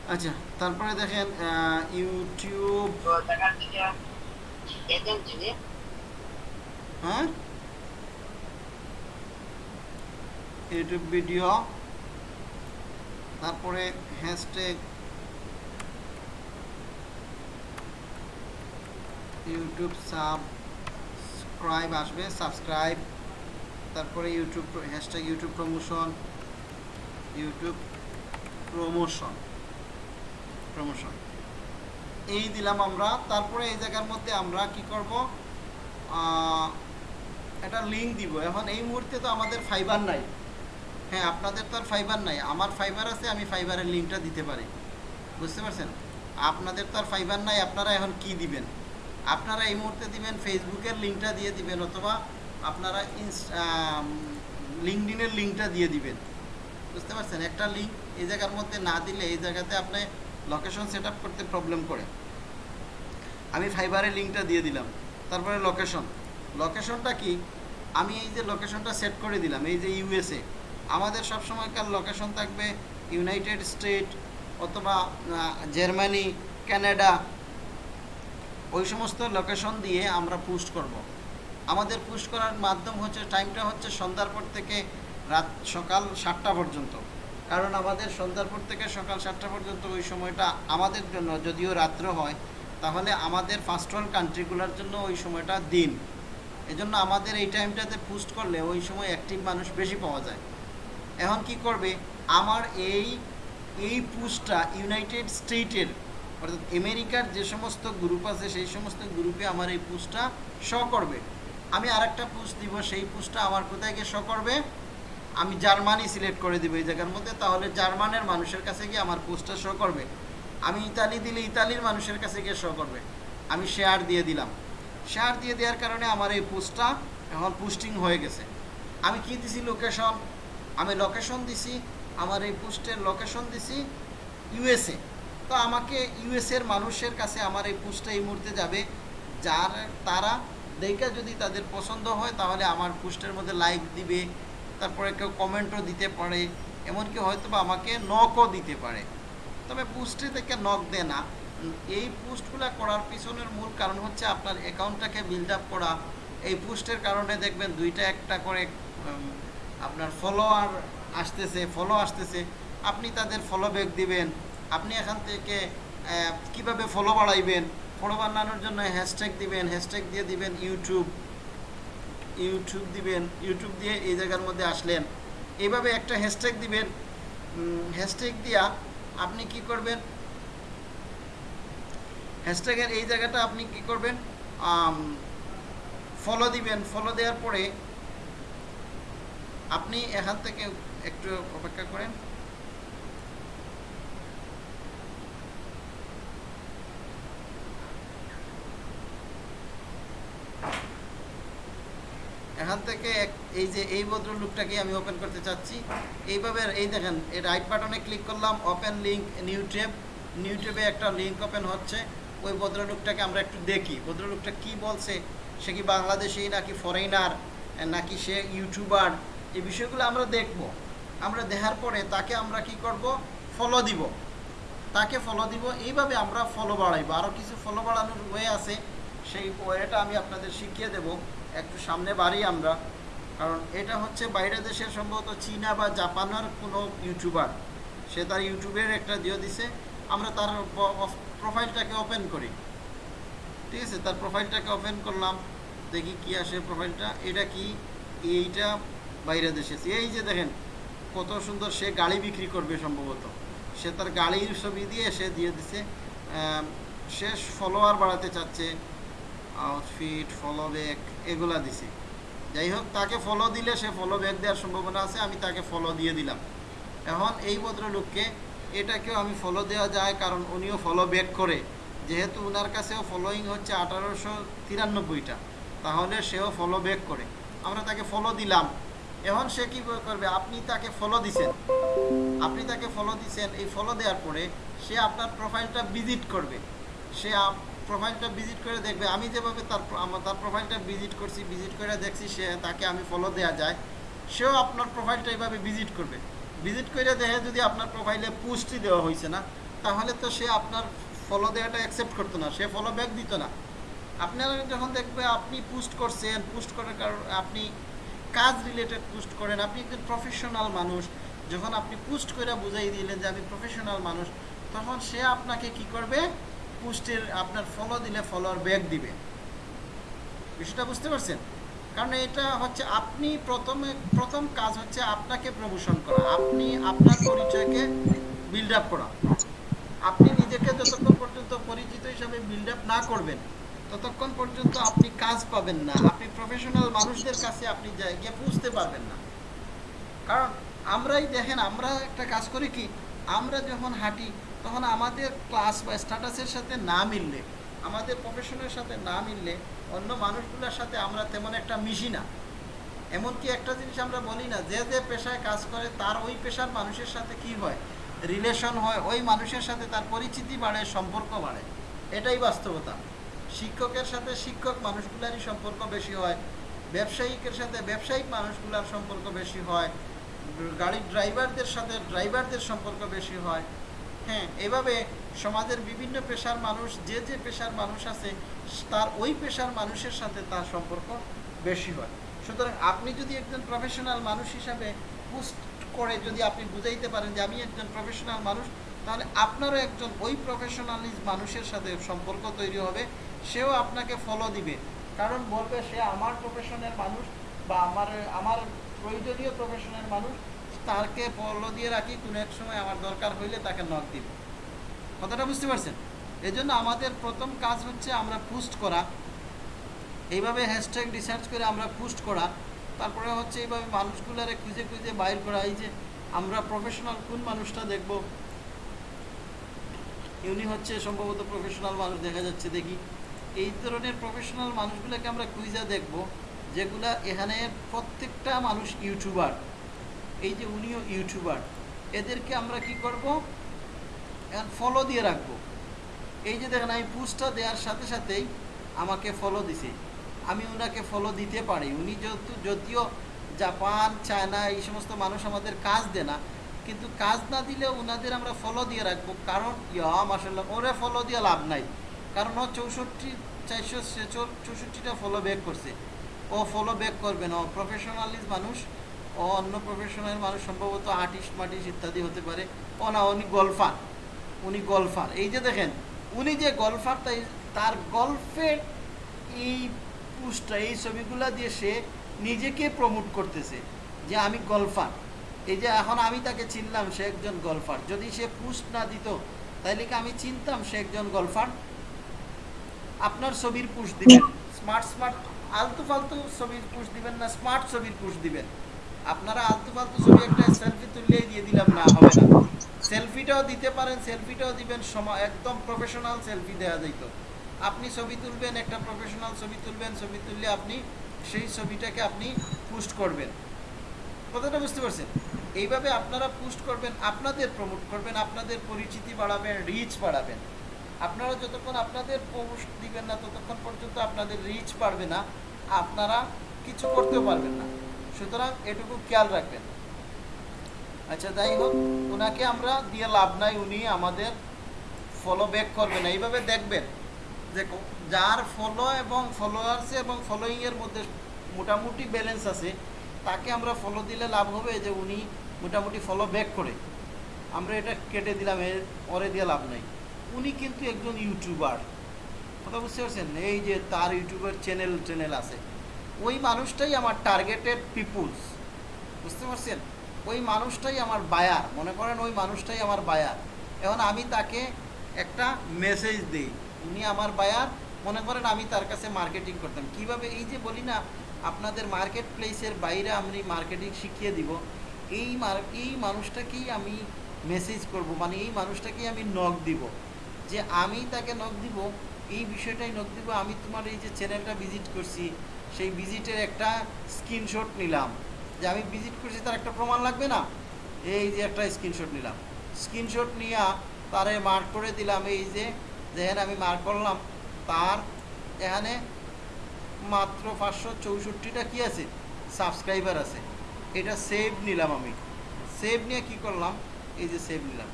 আচ্ছা তারপরে দেখেন আহ, ইউটিউব। দেখার থেকে হ্যাঁ ইউটিউব ভিডিও তারপরে হ্যাশট্যাগ ইউটিউব সাবস্ক্রাইব আসবে সাবস্ক্রাইব তারপরে YouTube hashtag YouTube promotion YouTube promotion promotion এই দিলাম আমরা। তারপরে এই জায়গার মধ্যে আমরা কি করব? একটা লিঙ্ক দিব। এখন এই মুহূর্তে তো আমাদের ফাইবার নাই। হ্যাঁ আপনাদের তো আর ফাইবার নাই। আমার ফাইবার আছে, আমি ফাইবারের লিঙ্কটা দিতে পারি। বুঝতে পারছেন? আপনাদের তো আর ফাইবার নাই, আপনারা এখন কি দিবেন? আপনারা এই মুহূর্তে দিবেন ফেসবুকের লিঙ্কটা দিয়ে দিবেন, অথবা আপনারা লিঙ্কডিনের লিঙ্কটা দিয়ে দিবেন। বুঝতে পারছেন? একটা লিঙ্ক এই জায়গার মধ্যে না দিলে এই জায়গাতে আপনি লোকেশন সেট করতে প্রবলেম করে। আমি ফাইবারের লিঙ্কটা দিয়ে দিলাম। তারপরে লোকেশন লোকেশনটা কি? আমি এই যে লোকেশনটা সেট করে দিলাম, এই যে ইউএসএ আমাদের সব সময়কার লোকেশন থাকবে ইউনাইটেড স্টেট অথবা জার্মানি কানাডা ওই সমস্ত লোকেশন দিয়ে আমরা পুস্ট করব। আমাদের পোস্ট করার মাধ্যম হচ্ছে টাইমটা হচ্ছে সন্ধ্যার পর থেকে রাত সকাল সাতটা পর্যন্ত। কারণ আমাদের সন্ধ্যার পর থেকে সকাল সাতটা পর্যন্ত ওই সময়টা আমাদের জন্য, যদিও রাত্র হয়, তাহলে আমাদের ফার্স্ট ওয়ার্ল্ড কান্ট্রিগুলোর জন্য ওই সময়টা দিন। এজন্য আমাদের এই টাইমটাতে পুস্ট করলে ওই সময় অ্যাক্টিভ মানুষ বেশি পাওয়া যায়। এখন কি করবে? আমার এই এই পোস্টটা ইউনাইটেড স্টেটের অর্থাৎ আমেরিকার যে সমস্ত গ্রুপ আছে, সেই সমস্ত গ্রুপে আমার এই পোস্টটা শ করবে। আমি আরেকটা পোস্ট দিব, সেই পোস্টটা আমার কোথায় গিয়ে শ করবে? আমি জার্মানি সিলেক্ট করে দিব এই জায়গার মধ্যে, তাহলে জার্মানের মানুষের কাছে গিয়ে আমার পোস্টটা শো করবে। আমি ইতালি দিলে ইতালির মানুষের কাছে গিয়ে শো করবে। আমি শেয়ার দিয়ে দিলাম। শেয়ার দিয়ে দেওয়ার কারণে আমার এই পোস্টটা এখন পোস্টিং হয়ে গেছে। আমি কি দিছি লোকেশন আমি লোকেশন দিছি, আমার এই পোস্টের লোকেশন দিছি ইউএসএ তো আমাকে ইউএসএর মানুষের কাছে আমার এই পোস্টটা এই মুহূর্তে যাবে। যার, তারা দেখে যদি তাদের পছন্দ হয়, তাহলে আমার পোস্টের মধ্যে লাইক দিবে। তারপরে কেউ কমেন্টও দিতে পারে, এমনকি হয়তো বা আমাকে নকও দিতে পারে। তবে পোস্টে থেকে নক দেয় না। এই পোস্টগুলো করার পিছনের মূল কারণ হচ্ছে আপনার অ্যাকাউন্টটাকে বিল্ড আপ করা। এই পোস্টের কারণে দেখবেন দুইটা একটা করে আপনার ফলোয়ার আসতেছে ফলো আসতেছে। আপনি তাদের ফলো ব্যাক দিবেন। আপনি এখান থেকে কীভাবে ফলো বাড়াইবেন? ফলো বাড়ানোর জন্য হ্যাশট্যাগ দিবেন হ্যাশট্যাগ দিয়ে দিবেন ইউটিউব ইউটিউব দিবেন ইউটিউব দিয়ে এই জায়গার মধ্যে আসলেন। এইভাবে একটা হ্যাশট্যাগ দিবেন। হ্যাশট্যাগ দিয়া আপনি কি করবেন? হ্যাশট্যাগের এই জায়গাটা আপনি কি করবেন? ফলো দিবেন। ফলো দেওয়ার পরে আপনি এখান থেকে একটু অপেক্ষা করেন। এখান থেকে এই যে এই ভদ্রলোকটাকে আমি ওপেন করতে চাচ্ছি। এইভাবে এই দেখেন, এই রাইট বাটনে ক্লিক করলাম open link new tab new ট্যাবে একটা লিঙ্ক ওপেন হচ্ছে। ওই ভদ্রলোকটাকে আমরা একটু দেখি। ভদ্রলোকটা কি বলছে? সে কি বাংলাদেশি নাকি ফরেনার নাকি সে ইউটিউবার এই বিষয়গুলো আমরা দেখব। আমরা দেখার পরে তাকে আমরা কি করব? ফলো দিব। তাকে ফলো দিব। এইভাবে আমরা ফলো বাড়াইবো। আরও কিছু ফলো বাড়ানোর ওয়ে আছে। সেই ওয়েটা আমি আপনাদের শিখিয়ে দেব। একটু সামনে বাড়ি আমরা। কারণ এটা হচ্ছে বাইরের দেশের সম্ভবত চীনা বা জাপানের কোনো ইউটিউবার। সে তার ইউটিউবের একটা দিয়ে দিছে, আমরা তার প্রোফাইলটাকে ওপেন করি। ঠিক আছে? তার প্রোফাইলটাকে ওপেন করলাম, দেখি কি আসে প্রোফাইলটা। এটা কি? এইটা বাইরে দেশে এই যে দেখেন, কত সুন্দর সে গাড়ি বিক্রি করবে সম্ভবত। সে তার গাড়ির ছবি দিয়ে সে দিয়ে দিছে সে ফলোয়ার বাড়াতে চাচ্ছে। আউটফিট ফলো ব্যাক এগুলা দিছে। যাই হোক তাকে ফলো দিলে সে ফলো ব্যাক দেওয়ার সম্ভাবনা আছে, আমি তাকে ফলো দিয়ে দিলাম। এখন এই ভদ্রলোককে এটাকেও আমি ফলো দেওয়া যায়, কারণ উনিও ফলো ব্যাক করে। যেহেতু ওনার কাছেও ফলোয়িং হচ্ছে আঠারোশো তিরানব্বইটা, তাহলে সেও ফলো ব্যাক করে। আমরা তাকে ফলো দিলাম। এখন সে কী করবে? আপনি তাকে ফলো দিছেন। আপনি তাকে ফলো দিছেন। এই ফলো দেওয়ার পরে সে আপনার প্রোফাইলটা ভিজিট করবে। সে প্রোফাইলটা ভিজিট করে দেখবে। আমি যেভাবে তার আমার তার প্রোফাইলটা ভিজিট করছি ভিজিট করে দেখছি, সে তাকে আমি ফলো দেওয়া যায়, সেও আপনার প্রোফাইলটা এইভাবে ভিজিট করবে। ভিজিট করে দেখে যদি আপনার প্রোফাইলে পুষ্টি দেওয়া হয়েছে না, তাহলে তো সে আপনার ফলো দেওয়াটা অ্যাকসেপ্ট করতো না, সে ফলো ব্যাক দিত না। আপনারা যখন দেখবে আপনি পোস্ট করছেন পোস্ট করার কারণ আপনি কাজ রিলেটেড পোস্ট করেন, আপনি একজন প্রফেশনাল মানুষ, যখন আপনি পোস্ট করে বুঝাই দিলেন যে আমি প্রফেশনাল মানুষ, তখন সে আপনাকে কি করবে? পোস্টের আপনার ফলো দিলে ফলোয়ার ব্যাক দিবে। বিষয়টা বুঝতে পারছেন? কারণ এটা হচ্ছে আপনি প্রথমে, প্রথম কাজ হচ্ছে আপনাকে প্রমোশন করা। আপনি আপনার পরিচয়কে বিল্ড আপ করা। আপনি নিজেকে যতক্ষণ পর্যন্ত পরিচিত হিসাবে বিল্ড আপ না করবেন, ততক্ষণ পর্যন্ত আপনি কাজ পাবেন না। আপনি প্রফেশনাল মানুষদের কাছে আপনি গিয়ে পৌঁছতে পারবেন না। কারণ আমরাই দেখেন, আমরা একটা কাজ করি কি, আমরা যখন হাঁটি তখন আমাদের ক্লাস বা স্ট্যাটাসের সাথে না মিললে, আমাদের প্রফেশনের সাথে না মিললে অন্য মানুষগুলোর সাথে আমরা তেমন একটা মিশি না। এমনকি একটা জিনিস আমরা বলি না, যে যে পেশায় কাজ করে তার ওই পেশার মানুষের সাথে কি হয়? রিলেশন হয়, ওই মানুষের সাথে তার পরিচিতি বাড়ে, সম্পর্ক বাড়ে। এটাই বাস্তবতা। শিক্ষকের সাথে শিক্ষক মানুষগুলারই সম্পর্ক বেশি হয়, ব্যবসায়িকের সাথে ব্যবসায়িক মানুষগুলার সম্পর্ক বেশি হয়, গাড়ির ড্রাইভারদের সাথে ড্রাইভারদের সম্পর্ক বেশি হয় হ্যাঁ এভাবে সমাজের বিভিন্ন পেশার মানুষ, যে যে পেশার মানুষ আছে, তার ওই পেশার মানুষের সাথে তার সম্পর্ক বেশি হয়। সুতরাং আপনি যদি একজন প্রফেশনাল মানুষ হিসাবে পোস্ট করে যদি আপনি বুঝাইতে পারেন যে আমি একজন প্রফেশনাল মানুষ, তাহলে আপনারও একজন ওই প্রফেশনালিজ মানুষের সাথে সম্পর্ক তৈরি হবে, সেও আপনাকে ফলো দিবে। কারণ বলবে, সে আমার প্রফেশনের মানুষ বা আমার আমার প্রয়োজনীয় প্রফেশনের মানুষ তাকে ফলো দিয়ে রাখি, কোনো এক সময় আমার দরকার হইলে তাকে নক দিব। কথাটা বুঝতে পারছেন? এজন্য আমাদের প্রথম কাজ হচ্ছে আমরা পোস্ট করা। এইভাবে হ্যাশট্যাগ রিসার্চ করে আমরা পোস্ট করা। তারপরে হচ্ছে এইভাবে মানুষগুলারে খুঁজে খুঁজে বাইর করা। এই যে আমরা প্রফেশনাল কোন মানুষটা দেখব? ইউনি হচ্ছে সম্ভবত প্রফেশনাল মানুষ দেখা যাচ্ছে, দেখি। এই ধরনের প্রফেশনাল মানুষগুলোকে আমরা খুঁজে দেখব, যেগুলা এখানে প্রত্যেকটা মানুষ ইউটিউবার এই যে উনিও ইউটিউবার, এদেরকে আমরা কি করব? এখন ফলো দিয়ে রাখব। এই যে দেখেন, আমি পোস্টটা দেওয়ার সাথে সাথেই আমাকে ফলো দিছে। আমি ওনাকে ফলো দিতে পারি। উনি যেহেতু, যদিও জাপান, চায়না, এই সমস্ত মানুষ আমাদের কাজ দেয় না, কিন্তু কাজ না দিলে ওনাদের আমরা ফলো দিয়ে রাখব। কারণ, ইয়া মাসাল্লাহ ওরে ফলো দিয়ে লাভ নাই। কারণ ও চৌষট্টি, চারশো চৌষট্টিটা ফলো ব্যাক করছে। ও ফলো ব্যাক করবে না। ও প্রফেশনালিজ মানুষ। ও অন্য প্রফেশনাল মানুষ সম্ভবত আর্টিস্ট মার্টিস্ট ইত্যাদি হতে পারে। ও না উনি গল্ফার উনি গলফার এই যে দেখেন উনি যে গলফার তাই তার গল্ফের এই পুস্টটা এই ছবিগুলা দিয়ে সে নিজেকে প্রমোট করতেছে যে আমি গলফার এই যে এখন আমি তাকে চিনলাম সে একজন গল্ফার যদি সে পুস্ট না দিত তাইলে কি আমি চিনতাম সে একজন গলফার আপনার ছবির পুশ দিবেন। স্মার্ট স্মার্ট আলতু ফালতু ছবির পুশ দিবেন না স্মার্ট ছবির পুশ দিবেন। আপনারা আলতু ফালতু ছবি একটা সেলফি তুললেই দিয়ে দিলাম, না, হবে না। সেলফিটাও দিতে পারেন সেলফিটাও দিবেন সময় একদম প্রফেশনাল সেলফি দেওয়া যাইত। আপনি ছবি তুলবেন, একটা প্রফেশনাল ছবি তুলবেন, ছবি তুললে আপনি সেই ছবিটাকে আপনি পোস্ট করবেন। কথাটা বুঝতে পারছেন? এইভাবে আপনারা পোস্ট করবেন, আপনাদের প্রমোট করবেন, আপনাদের পরিচিতি বাড়াবেন রিচ বাড়াবেন। আপনারা যতক্ষণ আপনাদের পোস্ট দিবেন না, ততক্ষণ পর্যন্ত আপনাদের রিচ বাড়বে না, আপনারা কিছু করতেও পারবেন না। সুতরাং এটুকু খেয়াল রাখবেন। আচ্ছা যাই হোক, ওনাকে আমরা দিয়ে লাভ নাই, উনি আমাদের ফলো ব্যাক করবেন এইভাবে দেখবেন যে যার ফলো এবং ফলোয়ার্স এবং ফলোয়িংয়ের মধ্যে মোটামুটি ব্যালেন্স আছে, তাকে আমরা ফলো দিলে লাভ হবে যে উনি মোটামুটি ফলো ব্যাক করে। আমরা এটা কেটে দিলাম, এর পরে দিয়ে লাভ নাই। উনি কিন্তু একজন ইউটিউবার কথা বুঝতে পারছেন? এই যে তার ইউটিউবের চ্যানেল চ্যানেল আছে। ওই মানুষটাই আমার টার্গেটেড পিপুলস বুঝতে পারছেন? ওই মানুষটাই আমার বায়ার মনে করেন ওই মানুষটাই আমার বায়ার এখন আমি তাকে একটা মেসেজ দিই। উনি আমার বায়ার মনে করেন আমি তার কাছে মার্কেটিং করতাম। কীভাবে? এই যে বলি না, আপনাদের মার্কেট প্লেসের বাইরে আমি মার্কেটিং শিখিয়ে দিব। এই মার, এই মানুষটাকেই আমি মেসেজ করব। মানে এই মানুষটাকেই আমি নখ দিব। যে আমি তাকে নখ দিব, এই বিষয়টাই নখ দিব। আমি তোমার এই যে চ্যানেলটা ভিজিট করছি সেই ভিজিটের একটা স্ক্রিনশট নিলাম। যে আমি ভিজিট করছি, তার একটা প্রমাণ লাগবে না? এই যে একটা স্ক্রিনশট নিলাম। স্ক্রিনশট নিয়ে তারে মার্ক করে দিলাম এই যে, যেখানে আমি মার্ক করলাম, তার এখানে মাত্র পাঁচশো চৌষট্টিটা কি আছে? সাবস্ক্রাইবার আছে। এটা সেভ নিলাম আমি। সেভ নিয়ে কি করলাম? এই যে সেভ নিলাম।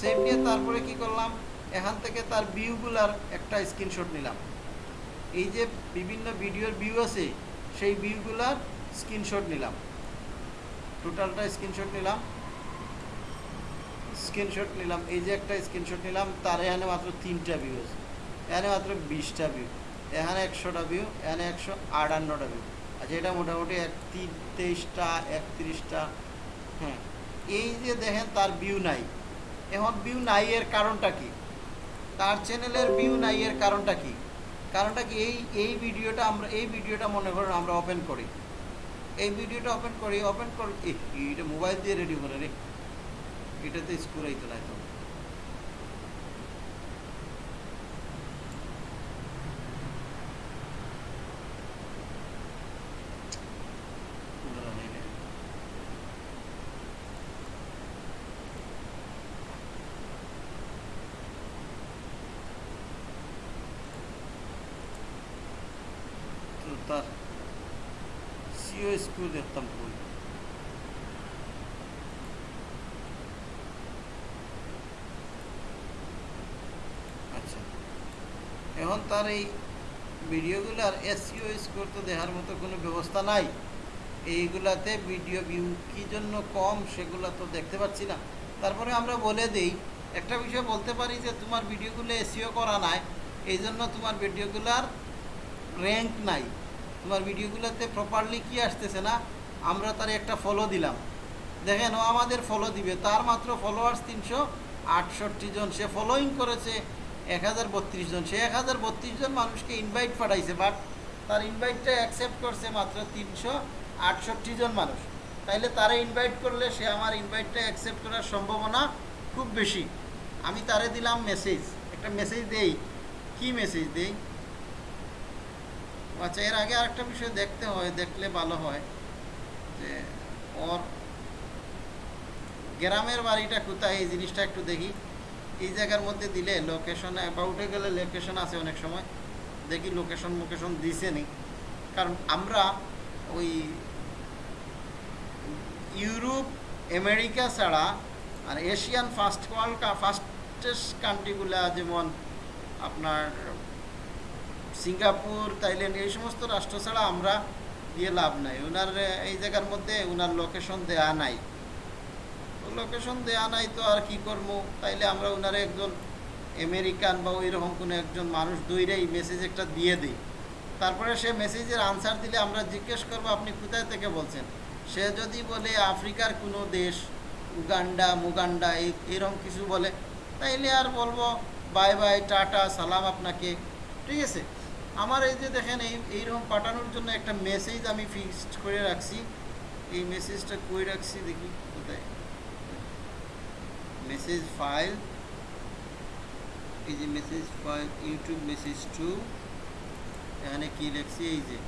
সেভ নিয়ে তারপরে কি করলাম? এখান থেকে তার ভিউগুলার একটা স্ক্রিনশট নিলাম। এই যে বিভিন্ন ভিডিওর ভিউ আছে, সেই ভিউগুলার স্ক্রিনশট নিলাম। টোটালটা স্ক্রিনশট নিলাম। স্ক্রিনশট নিলাম, এই যে একটা স্ক্রিনশট নিলাম, তার এখানে মাত্র তিনটা ভিউ আছে। এখানে মাত্র বিশটা ভিউ এখানে একশোটা ভিউ এখানে একশো আটান্নটা ভিউ আচ্ছা এটা মোটামুটি এক তেইশটা, একত্রিশটা হ্যাঁ। এই যে দেখেন, তার ভিউ নাই। এখন ভিউ নাই এর কারণটা কি? তার চ্যানেলের ভিউ নাই এর কারণটা কি? কারণটা কি? এই এই ভিডিওটা আমরা, এই ভিডিওটা মনে করেন আমরা ওপেন করি। এই ভিডিওটা ওপেন করি ওপেন করি এটা মোবাইল দিয়ে রেডি করে রে। এটাতে স্কুল আইতো না তো তো তার স্কুল দেখতাম কই আচ্ছা। এখন তার এই ভিডিওগুলার এসইও স্কোর তো দেখার মতো কোনো ব্যবস্থা নাই। এইগুলাতে ভিডিও ভিউ কি জন্য কম সেগুলো তো দেখতে পাচ্ছি না। তারপরে আমরা বলে দিই, একটা বিষয় বলতে পারি যে তোমার ভিডিওগুলো এসইও করা নাই এই জন্য তোমার ভিডিওগুলার র্যাঙ্ক নাই। তোমার ভিডিওগুলোতে প্রপারলি কি আসতেছে না, আমরা তার একটা ফলো দিলাম। দেখেন, ও আমাদের ফলো দিবে। তার মাত্র ফলোয়ার্স তিনশো আটষট্টি জন। সে ফলোয়িং করেছে এক হাজার বত্রিশ জন। সে এক হাজার বত্রিশ জন মানুষকে ইনভাইট পাঠাইছে বাট তার ইনভাইটটা অ্যাকসেপ্ট করছে মাত্র তিনশো আটষট্টি জন মানুষ। তাইলে তারা ইনভাইট করলে সে আমার ইনভাইটটা অ্যাকসেপ্ট করার সম্ভাবনা খুব বেশি। আমি তারে দিলাম মেসেজ একটা মেসেজ দেই। কি মেসেজ দেই? আচ্ছা এর আগে আরেকটা বিষয় দেখতে হয়, দেখলে ভালো হয় যে ওর গ্রামের বাড়িটা কোথায়, এই জিনিসটা একটু দেখি। এই জায়গার মধ্যে দিলে লোকেশন অ্যাবাউটে গেলে লোকেশন আছে অনেক সময়। দেখি লোকেশন মোকেশন দিছে নি। কারণ আমরা ওই ইউরোপ, আমেরিকা ছাড়া আর এশিয়ান ফার্স্ট ওয়ার্ল্ড ফার্স্টেস্ট কান্ট্রিগুলা যেমন আপনার সিঙ্গাপুর, থাইল্যান্ড, এই সমস্ত রাষ্ট্র ছাড়া আমরা দিয়ে লাভ নাই। ওনার এই জায়গার মধ্যে ওনার লোকেশন দেয়া নাই। লোকেশন দেয়া নাই তো আর কি করব? তাইলে আমরা ওনারে একজন আমেরিকান বা ওই রকম কোনো একজন মানুষ দইরাই মেসেজ একটা দিয়ে দিই। তারপরে সে মেসেজের আনসার দিলে আমরা জিজ্ঞেস করব, আপনি কোথায় থেকে বলছেন? সে যদি বলে, আফ্রিকার কোনো দেশ, উগান্ডা, মুগান্ডা, এই, এরকম কিছু বলে, তাইলে আর বলব, বাই বাই, টাটা, সালাম আপনাকে। ঠিক আছে? আমার এই যে দেখেন, এই, এইরকম পাঠানোর জন্য একটা মেসেজ আমি ফিক্সড করে রাখছি। এই মেসেজটা কই রাখছি দেখি কোথায়? মেসেজ ফাইল এই যে message file YouTube message to এখানে কি লিখছি? এই যে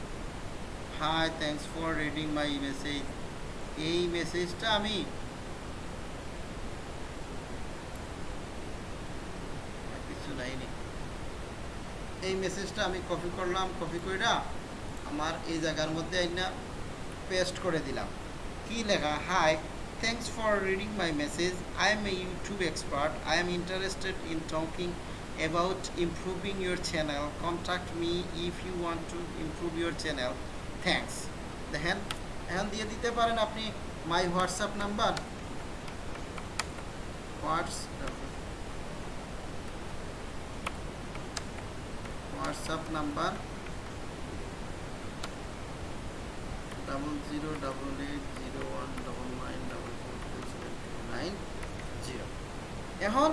hi thanks for reading my message এই মেসেজটা আমি কিছু নাইনি এই মেসেজটা আমি কপি করলাম কপি কইরা আমার এই জায়গার মধ্যে আইনা পেস্ট করে দিলাম। কি লেখা? Hi thanks for reading my message I am a YouTube expert I am interested in talking about improving your channel contact me if you want to improve your channel thanks দেখেন, এখন দিয়ে দিতে পারেন আপনি my WhatsApp number WhatsApp WhatsApp number double zero double eight zero one double nine double four two seven two nine zero এখন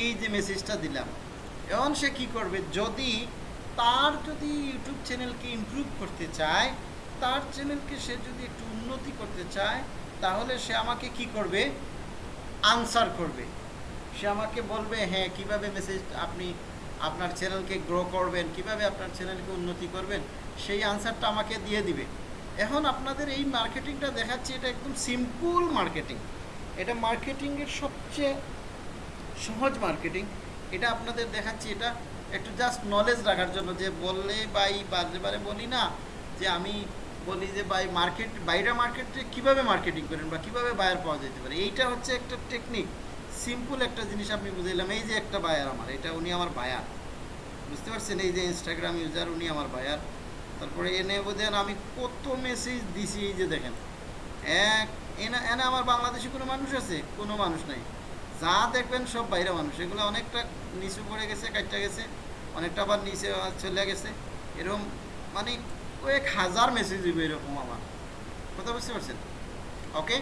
এই যে মেসেজটা দিলাম, এখন সে কি করবে? যদি তার যদি ইউটিউব চ্যানেলকে ইমপ্রুভ করতে চায়, তার চ্যানেলকে সে যদি একটু উন্নতি করতে চায়, তাহলে সে আমাকে কি করবে? আনসার করবে। সে আমাকে বলবে হ্যাঁ কীভাবে মেসেজ আপনি আপনার চ্যানেলকে গ্রো করবেন, কীভাবে আপনার চ্যানেলকে উন্নতি করবেন, সেই আনসারটা আমাকে দিয়ে দিবে। এখন আপনাদের এই মার্কেটিংটা দেখাচ্ছি, এটা একদম সিম্পল মার্কেটিং এটা মার্কেটিংয়ের সবচেয়ে সহজ মার্কেটিং এটা আপনাদের দেখাচ্ছি, এটা একটু জাস্ট নলেজ রাখার জন্য, যে বললে বাই বারে বারে বলি না, যে আমি বলি যে বাই মার্কেট বাইরে মার্কেটে কীভাবে মার্কেটিং করেন বা কীভাবে বায়ার পাওয়া যেতে পারে, এইটা হচ্ছে একটা টেকনিক সিম্পল একটা জিনিস আপনি বুঝাইলাম, এই যে একটা বায়ার আমার, এটা উনি আমার বায়ার বুঝতে পারছেন? এই যে ইনস্টাগ্রাম ইউজার উনি আমার বায়ার তারপরে এনে বোঝেন, আমি কত মেসেজ দিছি, এই যে দেখেন। এক, এনে এনে আমার বাংলাদেশে কোনো মানুষ আছে? কোনো মানুষ নাই। যা দেখবেন সব বাইরে মানুষ। এগুলো অনেকটা নিচু পড়ে গেছে কাটটা গেছে, অনেকটা আবার নিচে চলে গেছে। এরকম মানে কয়েক হাজার মেসেজ দিবে এরকম আমার। কথা বুঝতে পারছেন? ওকে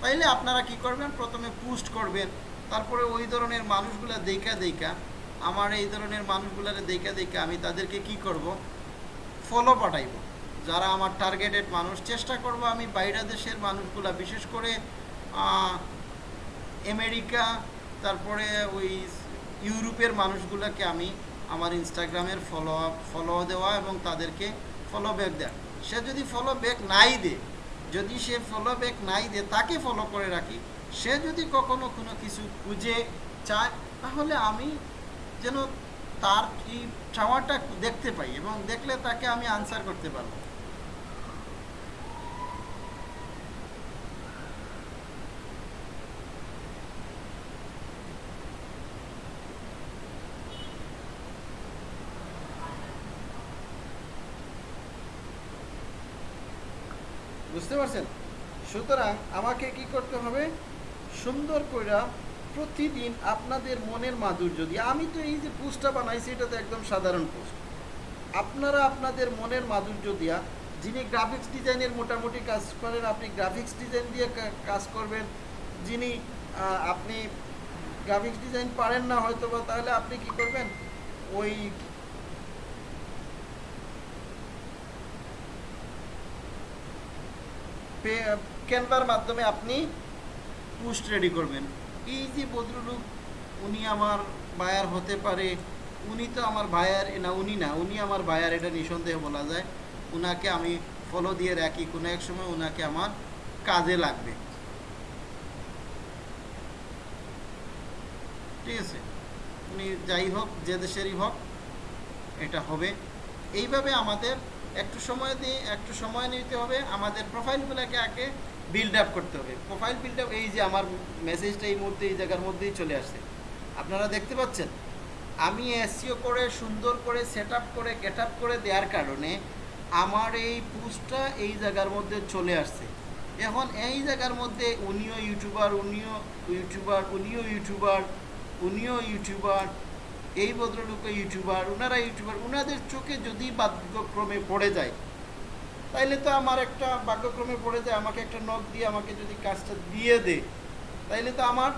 তাইলে আপনারা কি করবেন? প্রথমে পোস্ট করবেন। তারপরে ওই ধরনের মানুষগুলো দেখা দেখা, আমার এই ধরনের মানুষগুলারে দেখা দেখা আমি তাদেরকে কি করব? ফলো পাঠাইব। যারা আমার টার্গেটেড মানুষ, চেষ্টা করব আমি বাইরা দেশের মানুষগুলা, বিশেষ করে আমেরিকা, তারপরে ওই ইউরোপের মানুষগুলোকে আমি আমার ইনস্টাগ্রামের ফলো ফলো দেওয়া এবং তাদেরকে ফলো ব্যাক দেওয়া সে যদি ফলো ব্যাক নাই দে যদি সে ফলো ব্যাক নাই দে তাকে ফলো করে রাখি, সে যদি কখনো কোনো কিছু খুঁজে চায়, তাহলে আমি যেন তার এই চাওয়াটা দেখতে পাই এবং দেখলে তাকে আমি আনসার করতে পারব। বুঝতে পারছেন? সুতরাং আমাকে কি করতে হবে? সুন্দর করে প্রতিদিন আপনাদের মনের মাধুর্য দিয়ে আমি তো এই যে পোস্টটা বানাইছি এটা তো একদম সাধারণ পোস্ট। আপনারা আপনাদের মনের মাধুর্য দিয়া, যিনি গ্রাফিক্স ডিজাইনের মোটামুটি কাজ করেন, আপনি গ্রাফিক্স ডিজাইন দিয়ে কাজ করবেন। যিনি আপনি গ্রাফিক্স ডিজাইন পারেন না হয়তো বা তাহলে আপনি কি করবেন? ওই ক্যানভার মাধ্যমে আপনি পোস্ট রেডি করবেন। এই যে ভদ্রলোক উনি আমার বায়ার হতে পারে, উনি তো আমার বায়ার না, উনি না, উনি আমার বায়ার এটা নিঃসন্দেহে বলা যায়। উনাকে আমি ফলো দিয়ে রাখি, কোনো এক সময় উনাকে আমার কাজে লাগবে। ঠিক আছে? উনি যাই হোক, যে দেশেরই হোক, এটা হবে। এইভাবে আমাদের একটু সময় দিয়ে একটু সময় নিতে হবে। আমাদের প্রোফাইলগুলোকে আগে বিল্ড আপ করতে হবে। প্রোফাইল বিল্ড আপ এই যে আমার মেসেজটা এই মুহূর্তে এই জায়গার মধ্যেই চলে আসছে। আপনারা দেখতে পাচ্ছেন? আমি এসিও করে, সুন্দর করে সেট করে গেট করে দেওয়ার কারণে আমার এই পোস্টটা এই জায়গার মধ্যে চলে আসছে। এখন এই জায়গার মধ্যে উনিও ইউটিউবার উনিও ইউটিউবার উনিও ইউটিউবার উনিও ইউটিউবার এই ভদ্রলোক ইউটিউবার ওনারা ইউটিউবার ওনাদের চোখে যদি ভাগ্যক্রমে পড়ে যায়, তাইলে তো আমার একটা ভাগ্যক্রমে পড়ে যায়, আমাকে একটা নখ দিয়ে আমাকে যদি কাজটা দিয়ে দে, তাইলে তো আমার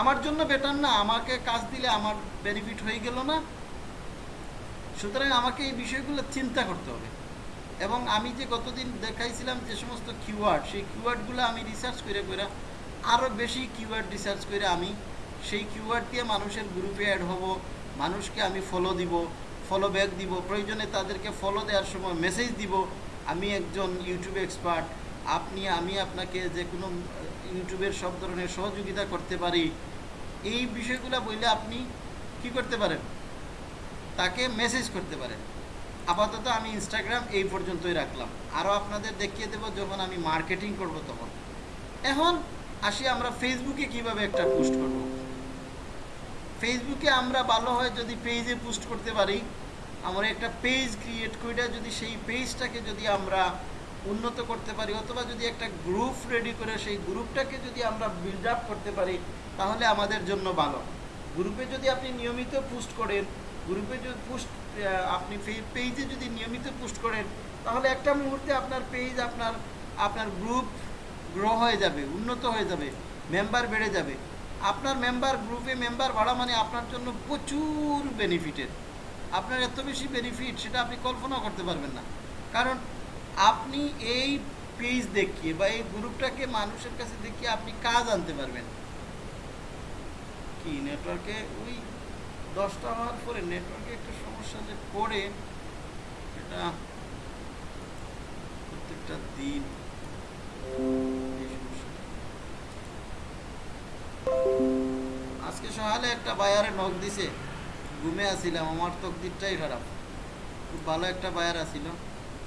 আমার জন্য বেটার না, আমাকে কাজ দিলে আমার বেনিফিট হয়ে গেল না। সুতরাং আমাকে এই বিষয়গুলো চিন্তা করতে হবে। এবং আমি যে গতদিন দেখাইছিলাম যে সমস্ত কিওয়ার্ড সেই কিওয়ার্ডগুলো আমি রিসার্চ করে করে আরও বেশি কিওয়ার্ড রিসার্চ করে আমি সেই কিউআর দিয়ে মানুষের গ্রুপে অ্যাড হব, মানুষকে আমি ফলো দিব ফলো ব্যাক দিব, প্রয়োজনে তাদেরকে ফলো দেওয়ার সময় মেসেজ দিব, আমি একজন ইউটিউব এক্সপার্ট আপনি, আমি আপনাকে যে কোনো ইউটিউবের সব ধরনের সহযোগিতা করতে পারি, এই বিষয়গুলো বললে আপনি কি করতে পারেন? তাকে মেসেজ করতে পারেন। আপাতত আমি ইনস্টাগ্রাম এই পর্যন্তই রাখলাম। আরও আপনাদের দেখিয়ে দেবো যখন আমি মার্কেটিং করব তখন। এখন আসি আমরা ফেসবুকে কীভাবে একটা পোস্ট করব। ফেসবুকে আমরা ভালো হয় যদি পেজে পোস্ট করতে পারি, আমরা একটা পেজ ক্রিয়েট করে যদি সেই পেজটাকে যদি আমরা উন্নত করতে পারি, অথবা যদি একটা গ্রুপ রেডি করে সেই গ্রুপটাকে যদি আমরা বিল্ড আপ করতে পারি, তাহলে আমাদের জন্য ভালো। গ্রুপে যদি আপনি নিয়মিত পোস্ট করেন গ্রুপে যদি পোস্ট আপনি পেজে যদি নিয়মিত পোস্ট করেন, তাহলে একটা মুহূর্তে আপনার পেজ আপনার আপনার গ্রুপ গ্রো হয়ে যাবে, উন্নত হয়ে যাবে মেম্বার বেড়ে যাবে। আপনার মেম্বার গ্রুপে মেম্বার ভাড়া মানে আপনার জন্য প্রচুর বেনিফিটের আপনার এত বেশি বেনিফিট সেটা আপনি কল্পনা করতে পারবেন না। কারণ আপনি এই পেজ দেখিয়ে বা এই গ্রুপটাকে মানুষের কাছে দেখিয়ে আপনি কাজ আনতে পারবেন। কি নেটওয়ার্কে ওই দশটা হওয়ার পরে নেটওয়ার্কে একটা সমস্যা যে পড়ে এটা প্রত্যেকটা দিন এই সমস্যাটা। আজকে সকালে একটা বায়ারে নখ দিছে ঘুমে আসিলাম আমার তকদিরটাই খারাপ। খুব ভালো একটা বায়ার আসিল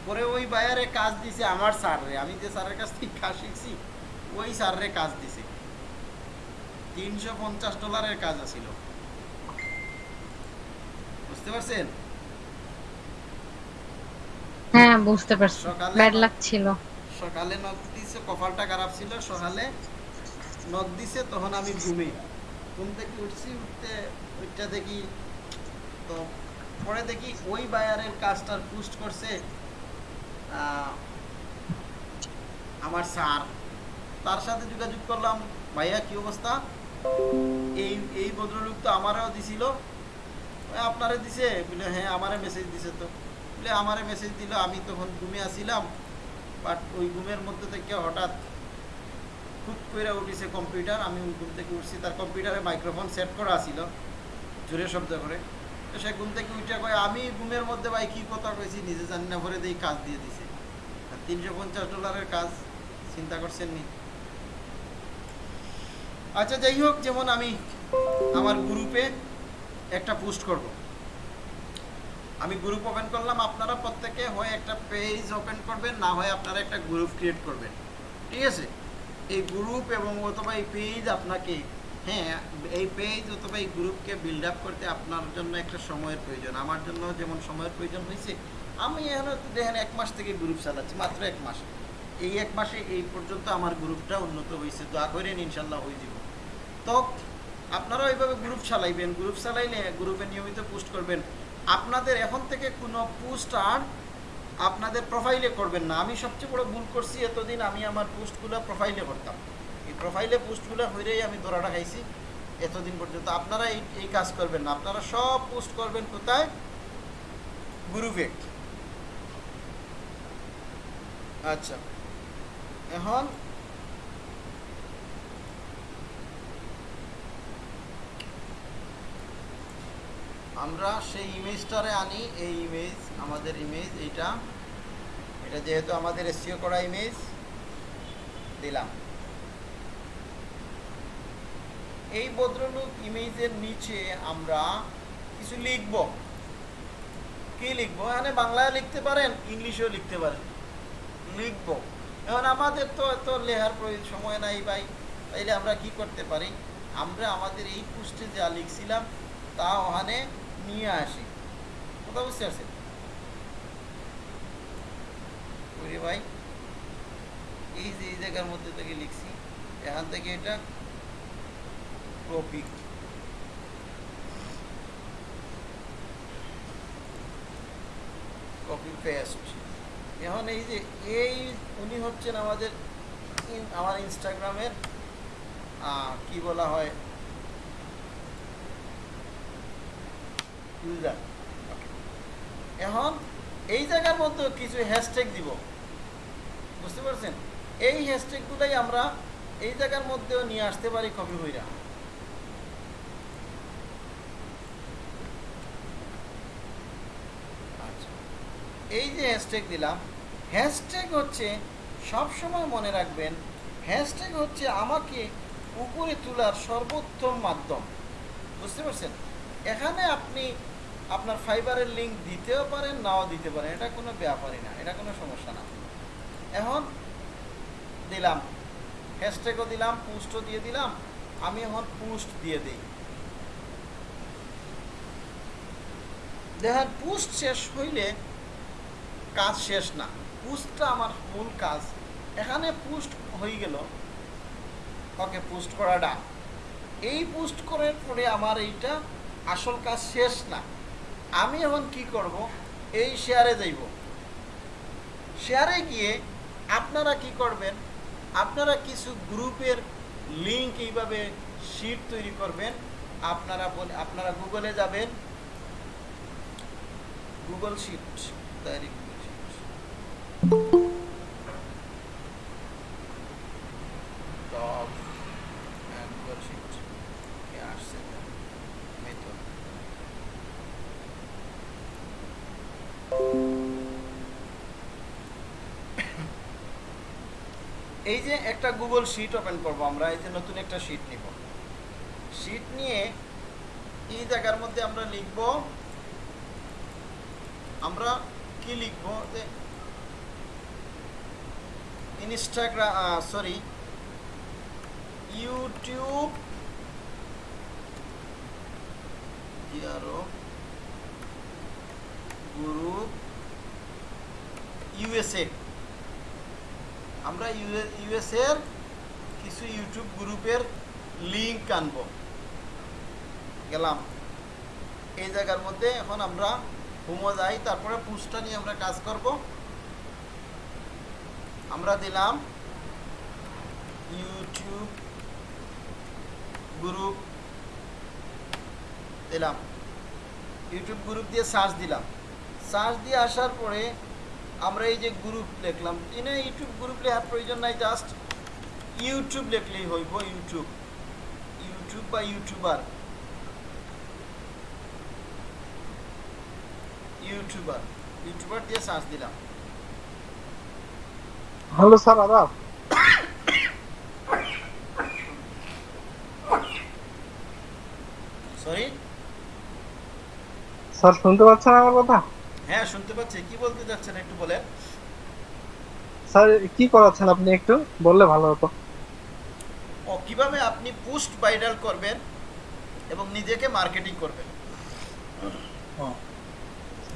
পরে ওই বায়ারে কাজ দিছে আমার স্যাররে। আমি যে স্যারের কাছ থেকে কাজ শিখছি ওই স্যাররে কাজ দিছে। তিনশো পঞ্চাশ ডলারের কাজ আছিল। বুঝতে পারছেন? হ্যাঁ বুঝতে পারছি। সকালে- ব্যাড সকালে নখ দিছে কপালটা খারাপ ছিল। সকালে নখ দিছে, তখন আমি ঘুমে। ঘুম থেকে উঠছি, উঠতে ওইটা দেখি, তো পরে দেখি ওই বায়ারের কাজটার পোস্ট করছে আমার স্যার। তার সাথে যোগাযোগ করলাম, ভাইয়া, কি অবস্থা? এই এই ভদ্রলোক তো আমারও দিছিল। আপনারে দিছে? বলে হ্যাঁ আমারে মেসেজ দিছে তো। বলে আমারে মেসেজ দিল, আমি তখন ঘুমে আসিলাম বাট ওই ঘুমের মধ্যে থেকে হঠাৎ খুব করে উঠিছে কম্পিউটার, আমি ঘুম থেকে উঠছি, তার কম্পিউটারে মাইক্রোফোন সেট করা ছিল জোরে শব্দ করে। তো সে ঘুম থেকে উঠে কয়, আমি ঘুমের মধ্যে ভাই কী কথা কইছি, নিজে জানি না, ভরে দিয়ে কাজ দিয়ে দিছে। তিনশো পঞ্চাশ ডলারের কাজ, চিন্তা করছেন নি। আচ্ছা যাই হোক, যেমন আমি আমার গ্রুপে একটা পোস্ট করব। আমি গ্রুপ ওপেন করলাম, আপনারা প্রত্যেকে হয় একটা পেজ ওপেন করবেন, না হয় আপনারা একটা গ্রুপ ক্রিয়েট করবেন। ঠিক আছে? এই গ্রুপ এবং অথবা এই পেজ আপনাকে হ্যাঁ এই পেজ অথবা এই গ্রুপকে বিল্ড আপ করতে আপনার জন্য একটা সময়ের প্রয়োজন। আমার জন্য যেমন সময়ের প্রয়োজন হয়েছে, আমি এখন দেখেন এক মাস থেকে গ্রুপ চালাচ্ছি মাত্র এক মাস। এই এক মাসে এই পর্যন্ত আমার গ্রুপটা উন্নত হয়েছে, দোয়া করেন ইনশাল্লাহ হয়ে যাব। তো, আপনারা ওইভাবে গ্রুপ চালাইবেন গ্রুপ চালাইলে গ্রুপে নিয়মিত পোস্ট করবেন। আপনাদের এখন থেকে কোনো পোস্ট আর আপনাদের প্রোফাইলে করবেন না। আমি সবচেয়ে বড় ভুল করছি, এতদিন আমি আমার পোস্টগুলো প্রোফাইলে করতাম। এই প্রোফাইলে পোস্টগুলো হইলেই আমি দৌড়াটা খাইছি, এতদিন পর্যন্ত। আপনারা এই এই কাজ করবেন না। আপনারা সব পোস্ট করবেন কোথায়? গ্রুপে। আচ্ছা। এখন আমরা সেই ইমেজটারে আনি, এই ইমেজ আমাদের ইমেজ এইটা। এটা যেহেতু আমাদের এসিও করা ইমেজ দিলাম। এই ভদ্রলোক ইমেজের নিচে আমরা কিছু লিখব। কি লিখব? এখানে বাংলায় লিখতে পারেন, ইংলিশেও লিখতে পারেন। লিখব। এখন আমাদের তো এত লেহার প্রয়োজন, সময় নাই ভাই। তাইলে আমরা কি করতে পারি? আমরা আমাদের এই পোস্টে যা লিখছিলাম, তা ওখানে নিয়ে আসি। কথা বুঝতে পারছেন? ওরে ভাই, এই যে, এই জায়গার মধ্যে থেকে লিখছি, এখান থেকে এটা কপি কপি পেস্ট এখন এই যে, এই উনি হচ্ছেন আমাদের আমার ইনস্টাগ্রামের কি বলা হয় ইউজার এখন এই জায়গার মধ্যে কিছু হ্যাশট্যাগ দিব। বুঝতে পারছেন? এই হ্যাশট্যাগুলাই আমরা এই জায়গার মধ্যেও নিয়ে আসতে পারি কপি হইরা। আচ্ছা এই যে হ্যাশট্যাগ দিলাম হ্যাশট্যাগ হচ্ছে সব সময় মনে রাখবেন হ্যাশট্যাগ হচ্ছে আমাকে উপরে তোলার সর্বোত্তম মাধ্যম। বুঝতে পারছেন? এখানে আপনি আপনার ফাইবারের লিঙ্ক দিতেও পারেন, নাও দিতে পারেন। এটা কোনো ব্যাপারই না, এটা কোনো সমস্যা না। এখন দিলাম হ্যাশট্যাগও দিলাম পোস্টও দিয়ে দিলাম, আমি এখন পোস্ট দিয়ে দিই। দেখেন পোস্ট শেষ হইলে কাজ শেষ না। পোস্টটা আমার মূল কাজ। এখানে পোস্ট হয়ে গেল। ওকে পোস্ট করাটা এই পোস্ট করার পরে আমার এইটা আসল কাজ শেষ না। আমি এখন কি করব? এই শেয়ারে যাইব। শেয়ারে গিয়ে আপনারা কি করবেন? আপনারা কিছু গ্রুপের লিঙ্ক এইভাবে শিট তৈরি করবেন। আপনারা বলে আপনারা গুগলে যাবেন। গুগল শিট তৈরি গুগল শিট এই যে একটা গুগল শিট ওপেন করব আমরা এই যে নতুন একটা শিট নিব। শিট নিয়ে এই জায়গার মধ্যে আমরা লিখব, আমরা কি লিখব? যে ইনস্টাগ্রাম সরি ইউটিউব কি আরও? গ্রুপ ইউএসএ আমরা ইউএস এর কিছু ইউটিউব গ্রুপের লিঙ্ক আনব। গেলাম। এই জায়গার মধ্যে এখন আমরা হোমো যাই, তারপরে পুস্টটা নিয়ে আমরা কাজ করব। আমরা দিলাম ইউটিউব গ্রুপ। দিলাম। ইউটিউব গ্রুপ দিয়ে সার্চ দিলাম। সার্চ দিয়ে আসার পরে আমরা এই যে গ্রুপ লিখলাম এনে ইউটিউব গ্রুপ লেখার প্রয়োজন নাই জাস্ট ইউটিউব লিখলেই হইব ইউটিউব ইউটিউব বা ইউটিউবার ইউটিউবার ইউটিউবার দিয়ে সার্চ দিলাম। হ্যালো স্যার আদাব সরি স্যার শুনতে পাচ্ছেন আমার কথা? হ্যাঁ শুনতে পাচ্ছি। কি বলতে চাচ্ছেন একটু বলেন? স্যার কি করাচ্ছেন আপনি একটু? বললে ভালো হতো। ও কীভাবে আপনি পোস্ট ভাইরাল করবেন এবং নিজেকে মার্কেটিং করবেন?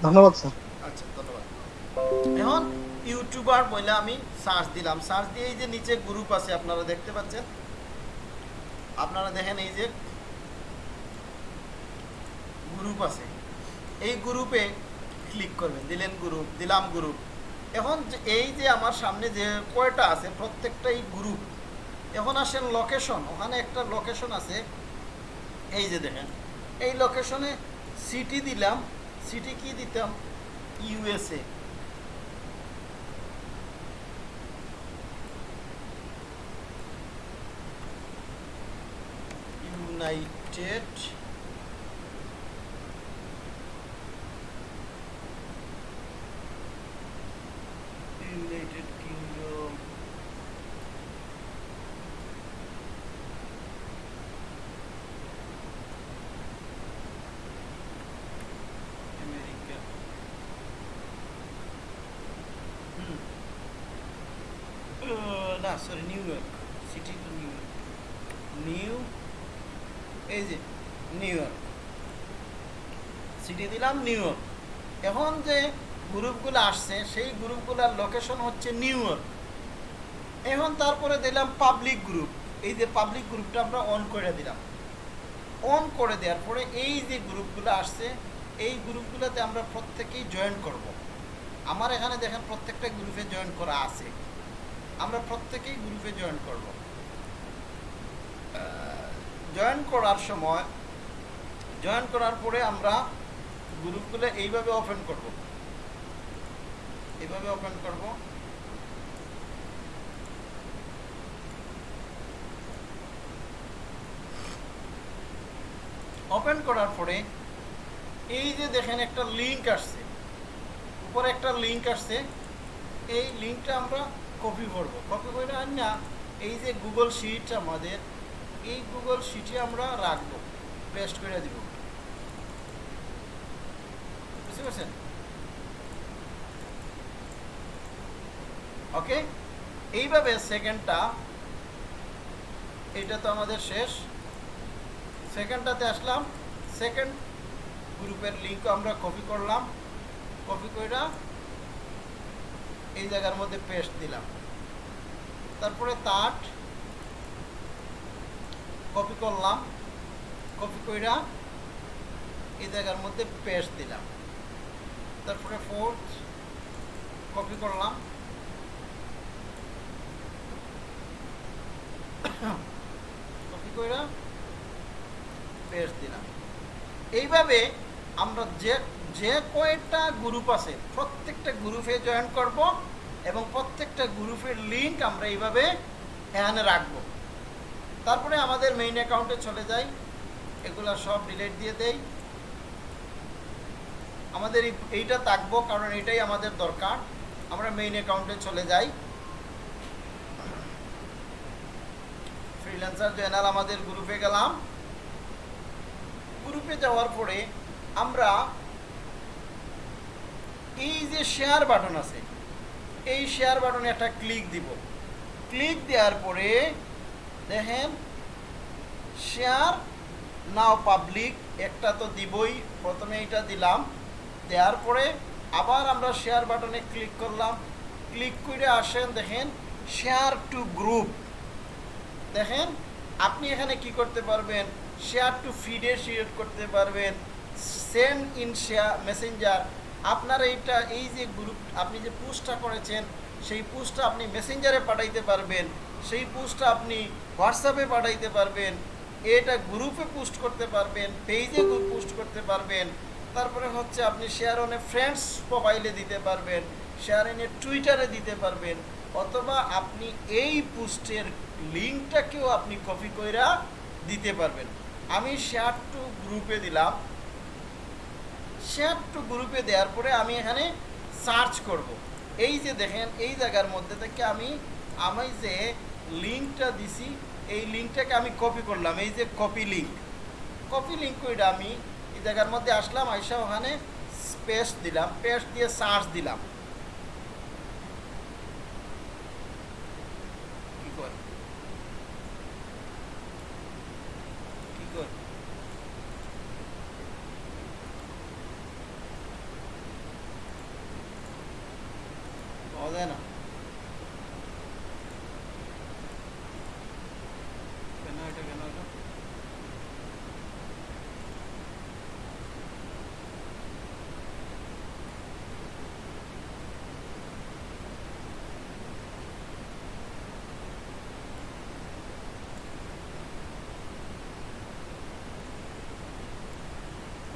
ধন্যবাদ স্যার। আচ্ছা ধন্যবাদ। এখন ইউটিউবার বলে আমি সার্চ দিলাম। সার্চ দিয়ে এই যে নিচে গ্রুপ আছে আপনারা দেখতে পাচ্ছেন? আপনারা দেখেন এই যে গ্রুপ আছে। এই গ্রুপে ক্লিক করবেন, দিলেন গ্রুপ দিলাম গ্রুপ এখন এই যে আমার সামনে যে কয়টা আছে, প্রত্যেকটাই গ্রুপ এখন আসেন লোকেশন ওখানে একটা লোকেশন আছে। এই যে দেখেন, এই লোকেশনে সিটি দিলাম সিটি কি দিতাম? USA united United kingdom America হুম আহ, না sorry New York City to New York New এই যে নিউ ইয়র্ক সিটি দিলাম নিউ ইয়র্ক এখন যে গ্রুপগুলো আসছে, সেই গ্রুপগুলোর লোকেশন হচ্ছে নিউ ইয়র্ক এখন তারপরে দিলাম পাবলিক গ্রুপ এই যে পাবলিক গ্রুপটা আমরা অন করে দিলাম। অন করে দেওয়ার পরে এই যে গ্রুপগুলো আসছে, এই গ্রুপগুলোতে আমরা প্রত্যেকেই জয়েন করব। আমার এখানে দেখেন প্রত্যেকটা গ্রুপে জয়েন করা আছে। আমরা প্রত্যেকেই গ্রুপে জয়েন করব। জয়েন করার সময় জয়েন করার পরে আমরা গ্রুপগুলো এইভাবে ওপেন করব। এইভাবে ওপেন করব। ওপেন করার পরে এই যে দেখেন একটা লিংক আসছে। উপরে একটা লিংক আসছে। এই লিঙ্কটা আমরা কপি করব। কপি করে আর না, এই যে গুগল শিট আমাদের, এই গুগল শিটে আমরা রাখব। পেস্ট করে দিব। বুঝতে পারছেন? ওকে এইভাবে সেকেন্ডটা এটা তো আমাদের শেষ। সেকেন্ডটাতে আসলাম। সেকেন্ড গ্রুপের লিঙ্ক আমরা কপি করলাম। কপি কইরা এই জায়গার মধ্যে পেস্ট দিলাম। তারপরে তাট কপি করলাম। কপি কইরা এই জায়গার মধ্যে পেস্ট দিলাম। তারপরে ফোর্থ কপি করলাম। এইভাবে আমরা যে যে কয়েকটা গ্রুপ আছে, প্রত্যেকটা গ্রুপে জয়েন করব এবং প্রত্যেকটা গ্রুপের লিঙ্ক আমরা এইভাবে এখানে রাখব। তারপরে আমাদের মেইন অ্যাকাউন্টে চলে যাই। এগুলা সব ডিলিট দিয়ে দেই। আমাদের এই- এইটা থাকব, কারণ এটাই আমাদের দরকার। আমরা মেইন অ্যাকাউন্টে চলে যাই। ফ্রিল্যান্সার জয়নাল আমাদের গ্রুপে গেলাম। গ্রুপে যাওয়ার পরে আমরা এই যে শেয়ার বাটন আছে, এই শেয়ার বাটনে একটা ক্লিক দিব। ক্লিক দেওয়ার পরে দেখেন শেয়ার নাও পাবলিক একটা তো দিবই, প্রথমে এটা দিলাম। দেওয়ার পরে আবার আমরা শেয়ার বাটনে ক্লিক করলাম। ক্লিক করে আসেন দেখেন শেয়ার টু গ্রুপ দেখেন, আপনি এখানে কি করতে পারবেন? শেয়ার টু ফিডে শেয়ার করতে পারবেন। সেন্ড ইন শেয়ার মেসেঞ্জার আপনার এইটা, এই যে গ্রুপ আপনি যে পোস্টটা করেছেন, সেই পোস্টটা আপনি মেসেঞ্জারে পাঠাইতে পারবেন। সেই পোস্টটা আপনি হোয়াটসঅ্যাপে পাঠাইতে পারবেন। এটা গ্রুপে পোস্ট করতে পারবেন পেজে গ্রুপ পোস্ট করতে পারবেন। তারপরে হচ্ছে আপনি শেয়ার অনে ফ্রেন্ডস প্রোফাইলে দিতে পারবেন শেয়ার এনে টুইটারে দিতে পারবেন। অথবা আপনি এই পোস্টের লিঙ্কটাকেও আপনি কপি কইরা দিতে পারবেন। আমি শেয়ার টু গ্রুপে দিলাম। শেয়ার টু গ্রুপে দেওয়ার পরে আমি এখানে সার্চ করব। এই যে দেখেন, এই জায়গার মধ্যে থেকে আমি আমি যে লিঙ্কটা দিছি, এই লিঙ্কটাকে আমি কপি করলাম। এই যে কপি লিঙ্ক কপি লিঙ্ক ওইটা আমি এই জায়গার মধ্যে আসলাম, আইসা ওখানে পেস্ট দিলাম। পেস্ট দিয়ে সার্চ দিলাম কি কর কি কর পাওয়া যায় না কেন এটা কেন এটা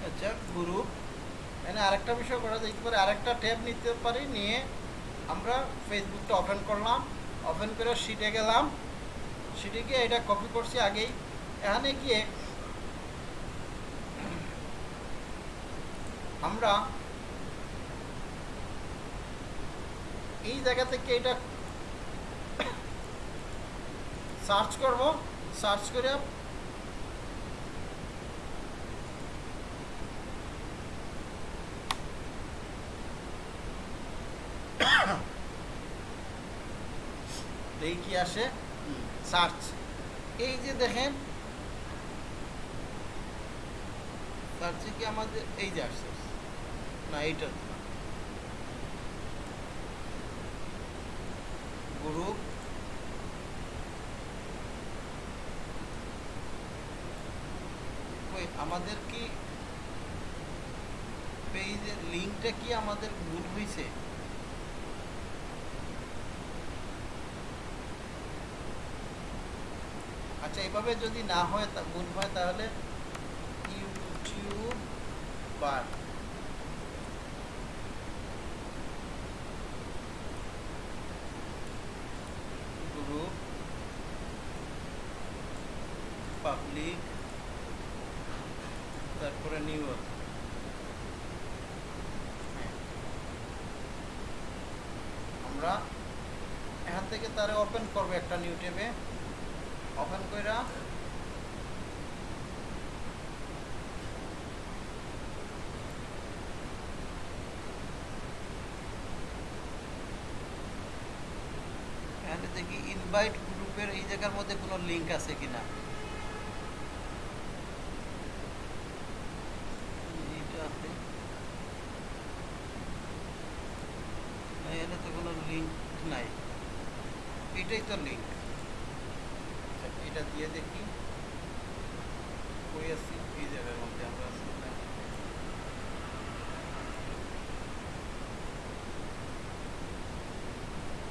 আচ্ছা গ্রুপ এখানে আরেকটা বিষয় করা যেতে পারে আরেকটা ট্যাব নিতে পারি, নিয়ে আমরা ফেসবুকটা ওপেন করলাম ওপেন করে সিটে গেলাম। সিটে গিয়ে এটা কপি করছি আগেই। এখানে গিয়ে আমরা এই জায়গা থেকে এটা সার্চ করব। সার্চ করে এই কি আসে? সার্চ। এই যে দেখেন, সার্চে কি আমাদের এই যে আসছে? না, এইটা গ্রুপ। আমাদের কি পেজের লিঙ্কটা কি আমাদের ভুল হয়েছে এভাবে যদি না হয় ভুল হয়, তাহলে ইউটিউব বার। পাবলিক তারপরে নিউ হ্যাঁ। আমরা এখান থেকে তারে ওপেন করব একটা নিউ ট্যাবে ওপেন কইরা। দেখি ইনভাইট গ্রুপের এই জায়গার মধ্যে কোনো লিঙ্ক আছে কিনা এইটা আছে না, এখানে তো কোনো লিংক নাই এটাই তো লিংক এটা দিয়ে দেখি কই আছি এই জায়গার মধ্যে আমরা আছি না।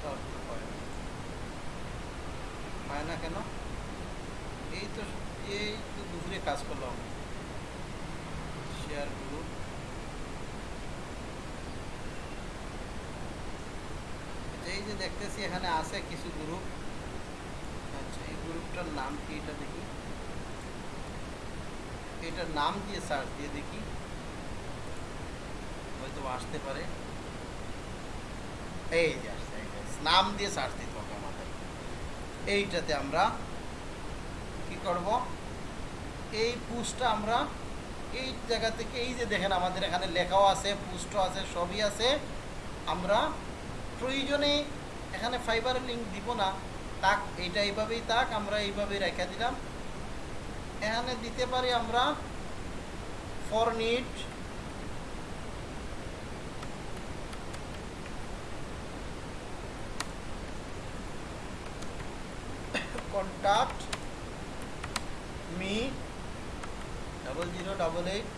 তাও তো হয় না। হয় না কেন এই তো এই তো দুপুরে কাজ করলাম শেয়ার গ্রুপ এই যে দেখতেছি এখানে আছে কিছু গ্রুপ আচ্ছা এই গ্রুপটার নাম কি এটা দেখি? এটার নাম দিয়ে সার্চ দিয়ে দেখি। হয়তো আসতে পারে। এই যে আসছে। নাম দিয়ে সার্চ দিতে হবে আমাদের। এইটাতে আমরা কি করব? এই পুস্টটা আমরা এই জায়গা থেকে, এই যে দেখেন আমাদের এখানে লেখাও আছে পুস্টও আছে, সবই আছে। আমরা প্রয়োজনে এখানে ফাইবারের লিঙ্ক দিব না, তাক, এইটা এইভাবেই তাক, আমরা এইভাবেই রেখে দিলাম। এখানে দিতে পারি আমরা for need contact me double zero double eight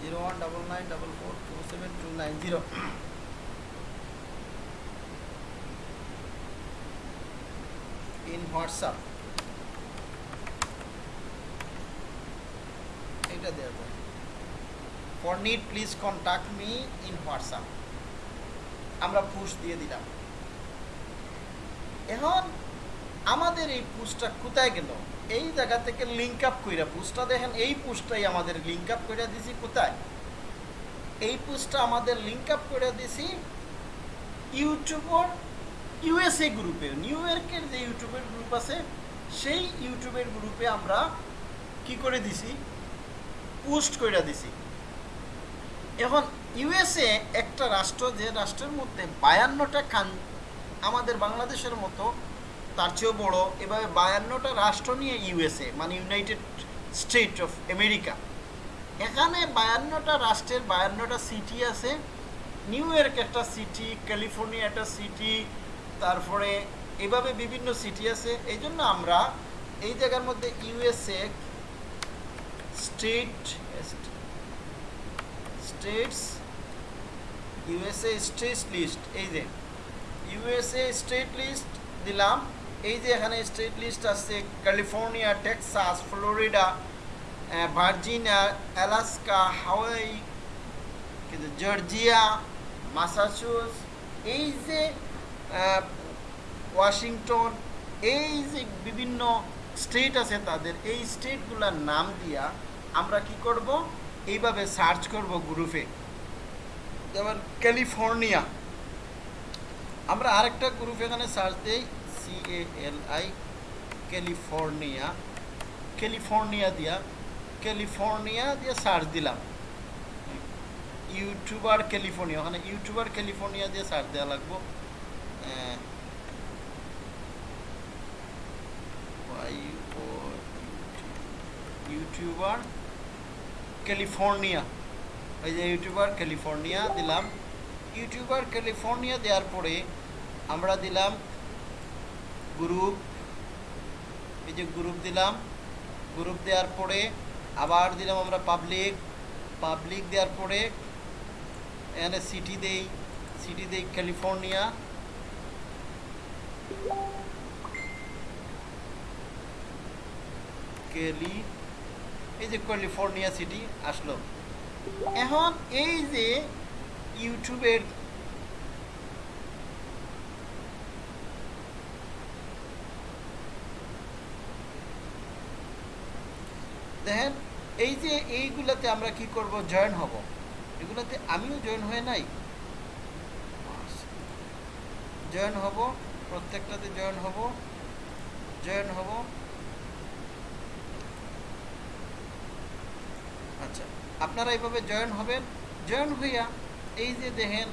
zero one double nine double four two seven two nine zero WhatsApp এটা দেওয়া যায় for need please contact me in WhatsApp আমরা পুশ দিয়ে দিলাম। এখন আমাদের এই পুশটা কোথায় গেল? এই জায়গা থেকে লিঙ্ক আপ কইরা পুশটা দেখেন, এই পুশটাই আমাদের লিঙ্ক আপ কইরা দিছি কোথায়? এই পুশটা আমাদের লিঙ্ক আপ করে দিছি ইউটিউবর ইউএসএ গ্রুপে নিউ ইয়র্কের যে ইউটিউবের গ্রুপ আছে, সেই ইউটিউবের গ্রুপে আমরা কি করে দিছি? পোস্ট করে দিছি। এখন ইউএসএ একটা রাষ্ট্র, যে রাষ্ট্রের মধ্যে বায়ান্নটা কান আমাদের বাংলাদেশের মতো, তার চেয়েও বড়, এভাবে বায়ান্নটা রাষ্ট্র নিয়ে ইউএসএ মানে ইউনাইটেড স্টেট অফ আমেরিকা এখানে বায়ান্নটা রাষ্ট্রের বায়ান্নটা সিটি আছে। নিউ ইয়র্ক একটা সিটি ক্যালিফোর্নিয়া একটা সিটি তারপরে এভাবে বিভিন্ন সিটি আছে। এই জন্য আমরা এই জায়গার মধ্যে USA state states USA state list এই যে ইউএসএ স্টেট লিস্ট দিলাম। এই যে এখানে স্টেট লিস্ট আছে California Texas Florida Virginia Alaska Hawaii Georgia Massachusetts এই যে ওয়াশিংটন, এই যে বিভিন্ন স্টেট আছে তাদের, এই স্টেটগুলোর নাম দিয়া আমরা কি করব? এইভাবে সার্চ করব গ্রুপে। যেমন ক্যালিফোর্নিয়া। আমরা আরেকটা গ্রুপ এখানে সার্চ দিই C L I California. California দিয়া, ক্যালিফোর্নিয়া দিয়ে সার্চ দিলাম। ইউটিউবার ক্যালিফোর্নিয়া, ওখানে ইউটিউবার ক্যালিফোর্নিয়া দিয়ে সার্চ দেওয়া লাগবো। ইউটিউবার ক্যালিফোর্নিয়া এই যে ইউটিউবার ক্যালিফোর্নিয়া দিলাম। ইউটিউবার ক্যালিফোর্নিয়া দেওয়ার পরে আমরা দিলাম গ্রুপ এই যে গ্রুপ দিলাম। গ্রুপ দেওয়ার পরে আবার দিলাম আমরা পাবলিক পাবলিক দেওয়ার পরে এখানে সিটি দেই। সিটি দেই ক্যালিফোর্নিয়া ক্যালি এই যে ক্যালিফোর্নিয়া সিটি আসলো। এখন এই যে ইউটিউবের দেখেন, এই যে এইগুলাতে আমরা কি করব? জয়েন হব। এগুলাতে আমিও জয়েন হয়ে নাই। জয়েন হব। প্রত্যেকটাতে জয়েন হব জয়েন হব। আচ্ছা আপনারা এইভাবে জয়েন হবেন। জয়েন হইয়া এই যে দেখেন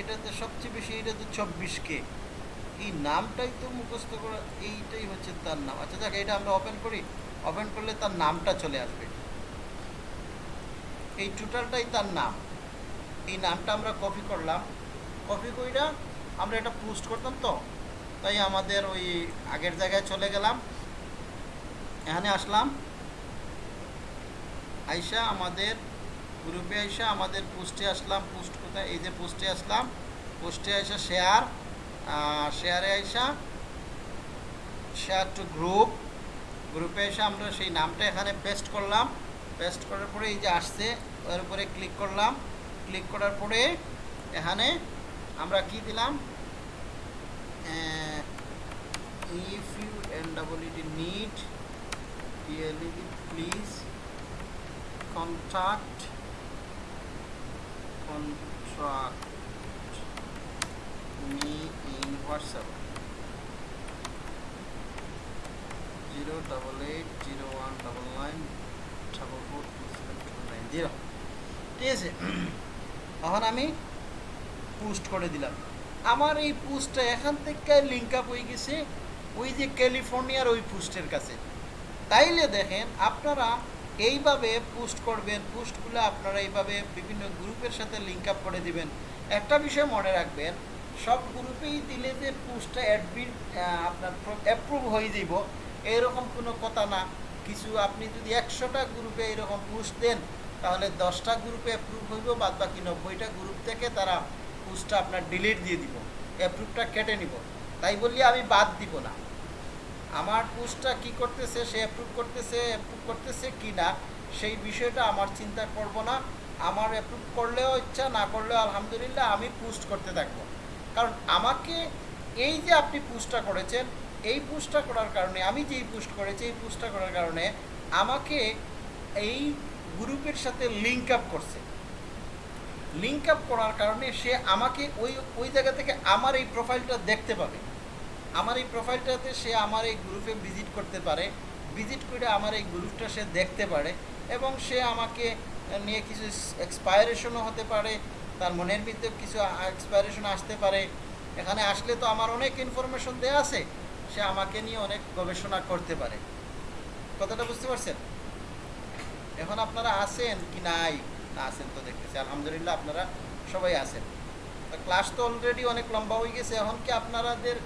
এটাতে সবচেয়ে বেশি এটাতে চব্বিশ কে এই নামটাই তো মুখস্থ করা, এইটাই হচ্ছে তার নাম। আচ্ছা দেখ এটা আমরা ওপেন করি। ওপেন করলে তার নামটা চলে আসবে। এই টোটালটাই তার নাম। এই নামটা আমরা কপি করলাম। কপি কইরা আমরা এটা পোস্ট করতাম তো, তাই আমাদের ওই আগের জায়গায় চলে গেলাম। এখানে আসলাম। আইসা আমাদের গ্রুপে আইসা আমাদের পোস্টে আসলাম পোস্ট কোথায়? এই যে পোস্টে আসলাম পোস্টে আইসা শেয়ার শেয়ারে আইসা শেয়ার টু গ্রুপ গ্রুপে এসে আমরা সেই নামটা এখানে পেস্ট করলাম। পেস্ট করার পরে এই যে আসছে, ওর উপরে ক্লিক করলাম। ক্লিক করার পরে এখানে আমরা কি দিলাম? U N double ED need please contact contract me in WhatsApp zero double eight zero one double nine double four two seven two nine zero ঠিক আছে এখন আমি পোস্ট করে দিলাম আমার এই পোস্টটা এখান থেকে লিঙ্ক আপ হয়ে গেছে, ওই যে ক্যালিফোর্নিয়ার ওই পোস্টের কাছে। তাইলে দেখেন, আপনারা এইভাবে পোস্ট করবেন, পোস্টগুলো আপনারা এইভাবে বিভিন্ন গ্রুপের সাথে লিঙ্ক আপ করে দিবেন। একটা বিষয় মনে রাখবেন, সব গ্রুপেই দিলে যে পোস্টটা অ্যাডমিট আপনার অ্যাপ্রুভ হয়ে যাব এরকম কোনো কথা না। কিছু আপনি যদি একশোটা গ্রুপে এরকম পোস্ট দেন, তাহলে দশটা গ্রুপে অ্যাপ্রুভ হইব বাদ বাকি নব্বইটা গ্রুপ থেকে তারা পোস্টটা আপনার ডিলিট দিয়ে দিব অ্যাপ্রুভটা কেটে নিব। তাই বললি আমি বাদ দিব না। আমার পোস্টটা কি করতেছে, সে অ্যাপ্রুভ করতেছে অ্যাপ্রুভ করতেছে কি না, সেই বিষয়টা আমার চিন্তা করব না। আমার অ্যাপ্রুভ করলেও ইচ্ছা, না করলেও আলহামদুলিল্লাহ আমি পোস্ট করতে থাকব। কারণ আমাকে এই যে আপনি পোস্টটা করেছেন, এই পোস্টটা করার কারণে, আমি যেই পোস্ট করেছি, এই পোস্টটা করার কারণে আমাকে এই গ্রুপের সাথে লিঙ্ক আপ করছে। লিঙ্ক আপ করার কারণে সে আমাকে ওই ওই জায়গা থেকে আমার এই প্রোফাইলটা দেখতে পাবে। আমার এই প্রোফাইলটাতে সে আমার এই গ্রুপে ভিজিট করতে পারে। ভিজিট করে আমার এই গ্রুপটা সে দেখতে পারে এবং সে আমাকে নিয়ে কিছু এক্সপায়ারেশনও হতে পারে। তার মনের ভিতরে কিছু এক্সপায়ারেশন আসতে পারে। এখানে আসলে তো আমার অনেক ইনফরমেশন দেওয়া আছে। সে আমাকে নিয়ে অনেক গবেষণা করতে পারে। কথাটা বুঝতে পারছেন? এখন আপনারা আছেন কি নাই? আছেন তো দেখতেছি। আলহামদুলিল্লাহ আপনারা সবাই আছেন। ক্লাস তো অলরেডি অনেক লম্বা হয়ে গেছে এখন কি আপনাদের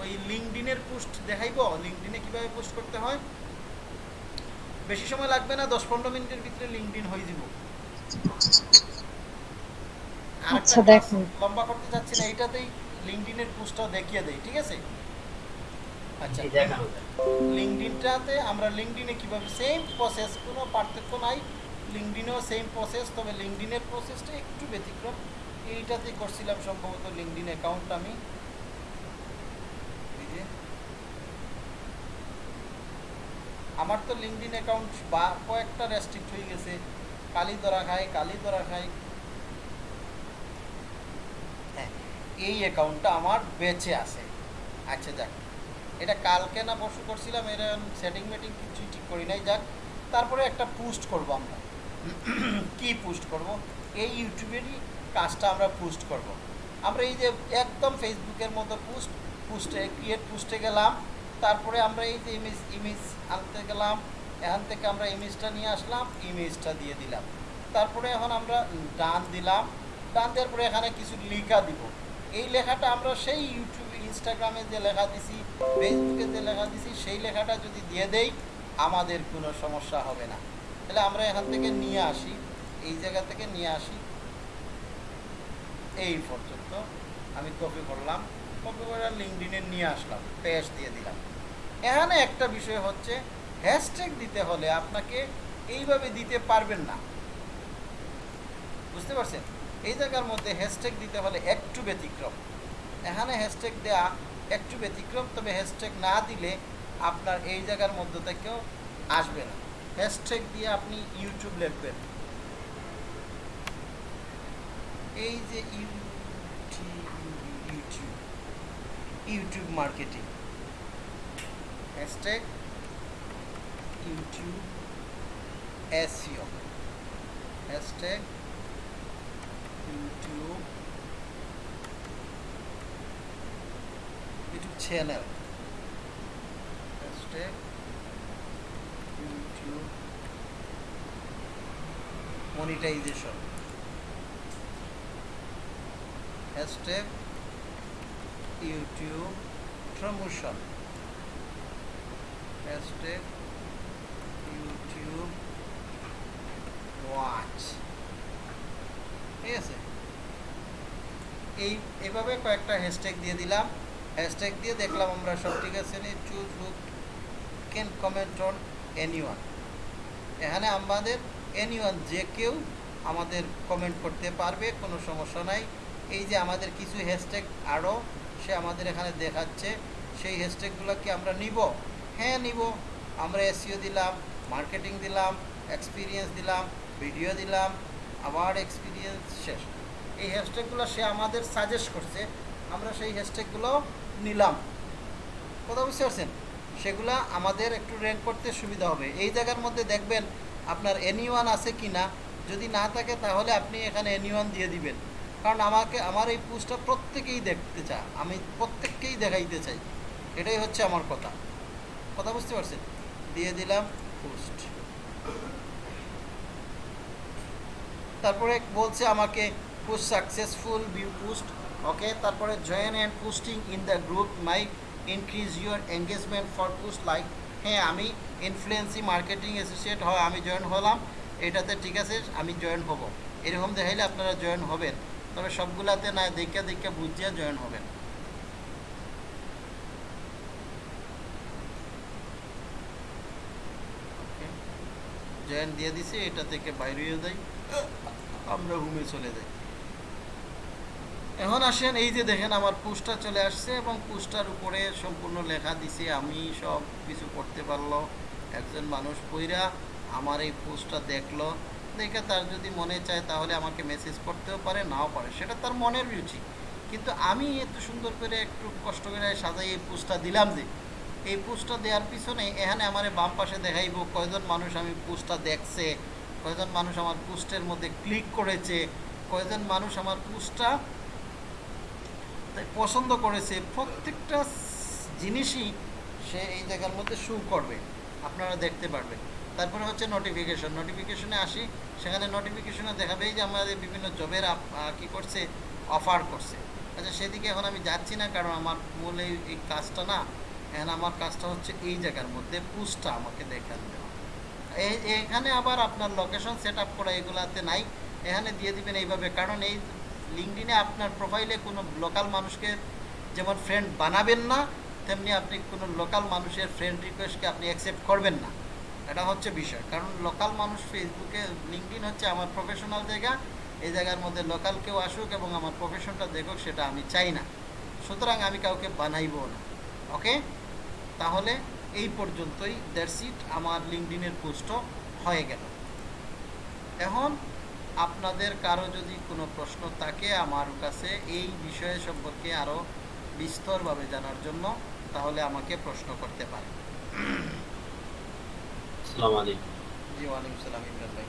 ওই লিঙ্কডিনের পোস্ট দেখাইব? লিঙ্কডিনে কীভাবে পোস্ট করতে হয়? বেশি সময় লাগবে না দশ পনেরো মিনিটের ভিতরে লিঙ্কডিন হয়ে যাব। আচ্ছা, দেখুন। লম্বা করতে চাচ্ছি না এইটাতেই লিঙ্কডিনের পোস্টটা দেখিয়ে দেই ঠিক আছে? আচ্ছা দেখানো। লিঙ্কডিনটাতে আমরা লিঙ্কডিনে কীভাবে সেম প্রসেস কোনো পার্থক্য নাই। লিঙ্কডিনেও সেম প্রসেস তবে লিঙ্কডিনের প্রসেসটা একটু ব্যতিক্রম। এইটাতে করছিলাম সম্ভবত লিঙ্কডিন অ্যাকাউন্ট আমি। আমার তো লিঙ্কডিন অ্যাকাউন্ট বা কয়েকটা রেস্ট্রিক্ট হয়ে গেছে। কালি ধরা খায়, কালি ধরা খায়। হ্যাঁ এই অ্যাকাউন্টটা আমার বেঁচে আছে। আচ্ছা যাক। এটা কালকে না পরশু করছিলাম, এর সেটিং মেটিং কিছুই ঠিক করি নাই। যাক, তারপরে একটা পোস্ট করব আমরা। কি পোস্ট করব? এই ইউটিউবেরই কাজটা আমরা পোস্ট করব। আমরা এই যে একদম ফেসবুকের মতো পোস্ট পোস্টে ক্রিয়েট পোস্টে গেলাম, তারপরে আমরা এই যে ইমেজ ইমেজ আনতে গেলাম, এখান থেকে আমরা ইমেজটা নিয়ে আসলাম ইমেজটা দিয়ে দিলাম। তারপরে এখন আমরা ডান দিলাম, ডান দেওয়ার পরে এখানে কিছু লেখা দিব। এই লেখাটা আমরা সেই ইউটিউবে ইনস্টাগ্রামে যে লেখা দিছি ফেসবুকে যে লেখা দিছি, সেই লেখাটা যদি দিয়ে দেই, আমাদের কোনো সমস্যা হবে না। তাহলে আমরা এখান থেকে নিয়ে আসি, এই জায়গা থেকে নিয়ে আসি। এই পর্যন্ত আমি কপি করলাম কপি করে লিঙ্কডিনে নিয়ে আসলাম পেজ দিয়ে দিলাম। এখানে একটা বিষয় হচ্ছে হ্যাশট্যাগ দিতে হলে আপনাকে এইভাবে দিতে পারবেন না। বুঝতে পারছেন? এই জায়গার মধ্যে হ্যাশট্যাগ দিতে হলে একটু ব্যতিক্রম। এখানে হ্যাশট্যাগ দেওয়া একটু ব্যতিক্রম, তবে হ্যাশট্যাগ না দিলে আপনার এই জায়গার মধ্যে থেকেও আসবে না। হ্যাশট্যাগ দিয়ে আপনি ইউটিউব লিখবেন। এই যে YouTube YouTube marketing. Hashtag, YouTube, SEO. Hashtag, YouTube YouTube channel. Hashtag, YouTube monetization. Hashtag, YouTube, promotion. Hashtag, YouTube, watch. ঠিক আছে? এই, এভাবে কয়েকটা হ্যাশট্যাগ দিয়ে দিলাম। হ্যাশট্যাগ দিয়ে দেখলাম আমরা সব ঠিক আছে নি? Choose hook can comment on any এখানে আমাদের এনি যে কেউ আমাদের কমেন্ট করতে পারবে, কোনো সমস্যা নাই। এই যে আমাদের কিছু হ্যাশট্যাগ আরও সে আমাদের এখানে দেখাচ্ছে, সেই হ্যাশট্যাগুলো কি আমরা নিব? হ্যাঁ নিব। আমরা এসিও দিলাম মার্কেটিং দিলাম এক্সপিরিয়েন্স দিলাম ভিডিও দিলাম, আবার এক্সপিরিয়েন্স শেষ। এই হ্যাশট্যাগুলো সে আমাদের সাজেস্ট করছে, আমরা সেই হ্যাশট্যাগুলো নিলাম। কথা বুঝতে পারছেন? সেগুলা আমাদের একটু র্যাঙ্ক করতে সুবিধা হবে। এই জায়গার মধ্যে দেখবেন আপনার এনি আছে কি না যদি না থাকে তাহলে আপনি এখানে এনি দিয়ে দিবেন। কারণ আমাকে, আমার এই পোস্টটা প্রত্যেকেই দেখতে চায়, আমি প্রত্যেককেই দেখাইতে চাই। এটাই হচ্ছে আমার কথা। কথা বুঝতে পারছেন? দিয়ে দিলাম পোস্ট তারপরে বলছে আমাকে post successful view post okay তারপরে join and posting in the group my increase your engagement for post like হ্যাঁ আমি ইনফ্লুয়েন্সি মার্কেটিং অ্যাসোসিয়েট হয় আমি জয়েন হলাম, এটাতে ঠিক আছে, আমি জয়েন হব। এরকম দেখাইলে আপনারা জয়েন হবেন। তবে সবগুলাতে না, দেখে দেখে বুঝিয়ে জয়েন হবেন। জয়েন দিয়ে দিছি, এটা থেকে বাইরে যাই। আমরা রুমে চলে যাই। এখন আসেন, এই যে দেখেন আমার পোস্টার চলে আসছে এবং পোস্টার উপরে সম্পূর্ণ লেখা দিছে, আমি সব কিছু করতে পারল, একজন মানুষ পইরা আমার এই পোস্টটা দেখল। দেখে তার যদি মনে চায় তাহলে আমাকে মেসেজ করতেও পারে, নাও পারে। সেটা তার মনের রুচি। কিন্তু আমি এত সুন্দর করে একটু কষ্ট করে সাজাই এই পোস্টটা দিলাম যে, এই পোস্টটা দেওয়ার পিছনে এখানে আমার বাম পাশে দেখাইব, কয়জন মানুষ আমি পোস্টটা দেখছে, কয়জন মানুষ আমার পোস্টের মধ্যে ক্লিক করেছে, কয়জন মানুষ আমার পোস্টটা পছন্দ করেছে, প্রত্যেকটা জিনিসই সে এই জায়গার মধ্যে শু করবে, আপনারা দেখতে পারবেন। তারপরে হচ্ছে নোটিফিকেশন নোটিফিকেশনে আসি, সেখানে নোটিফিকেশনে দেখাবে যে আমাদের বিভিন্ন জবের কি করছে অফার করছে। আচ্ছা সেদিকে এখন আমি যাচ্ছি না, কারণ আমার মূল এই কাজটা না, এখন আমার কাজটা হচ্ছে এই জায়গার মধ্যে পুস্টটা আমাকে দেখান দেওয়া। এখানে আবার আপনার লোকেশন সেট আপ করা এগুলাতে নাই, এখানে দিয়ে দিবেন এইভাবে, কারণ এই লিঙ্কডিনে আপনার প্রোফাইলে কোনো লোকাল মানুষকে যেমন ফ্রেন্ড বানাবেন না, তেমনি আপনি কোনো লোকাল মানুষের ফ্রেন্ড রিকোয়েস্টকে আপনি অ্যাকসেপ্ট করবেন না। এটা হচ্ছে বিষয়। কারণ লোকাল মানুষ ফেসবুকে লিঙ্কডিন হচ্ছে আমার প্রফেশনাল জায়গা, এই জায়গার মধ্যে লোকাল কেউ আসুক এবং আমার প্রফেশনটা দেখুক, সেটা আমি চাই না। সুতরাং আমি কাউকে বানাইবও না। ওকে তাহলে এই পর্যন্তই দ্যাটস ইট আমার লিঙ্কডিনের পোস্টও হয়ে গেল। এখন আপনাদের কারও যদি কোনো প্রশ্ন থাকে আমার কাছে এই বিষয়ে সম্পর্কে আরও বিস্তরভাবে জানার জন্য তাহলে আমাকে প্রশ্ন করতে পারেন। জি ওয়ালাইকুম সালাম ইমরান ভাই।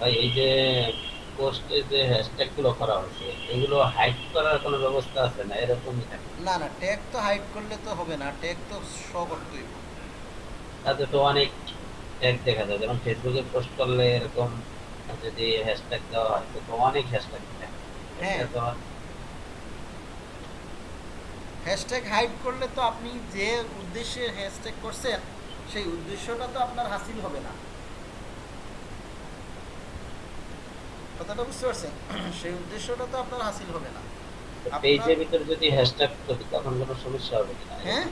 ভাই এই যে পোস্টে যে হ্যাশট্যাগগুলো করা হয়েছে এগুলো হাইড করার কোনো ব্যবস্থা আছে না? এরকমই থাকে? না না ট্যাগ তো হাইড করলে তো হবে না ট্যাগ তো শো করতেই তাতে তো অনেক ট্যাগ দেখা যায় যেমন ফেসবুকে পোস্ট করলে এরকম যদি হ্যাশট্যাগ দেওয়া হয় তো অনেক হ্যাশট্যাগ থাকে। হ্যাঁ। হ্যাশট্যাগ হাইড করলে তো আপনি যে উদ্দেশ্যে হ্যাশট্যাগ করছেন সেই উদ্দেশ্যটা তো আপনার হাসিল হবে না। কথাটা বুঝতে পারছেন? সেই উদ্দেশ্যটা তো আপনার হাসিল হবে না। পেজের ভিতরে যদি হ্যাশট্যাগ তখন কোনো সমস্যা হবে কিনা? হ্যাঁ?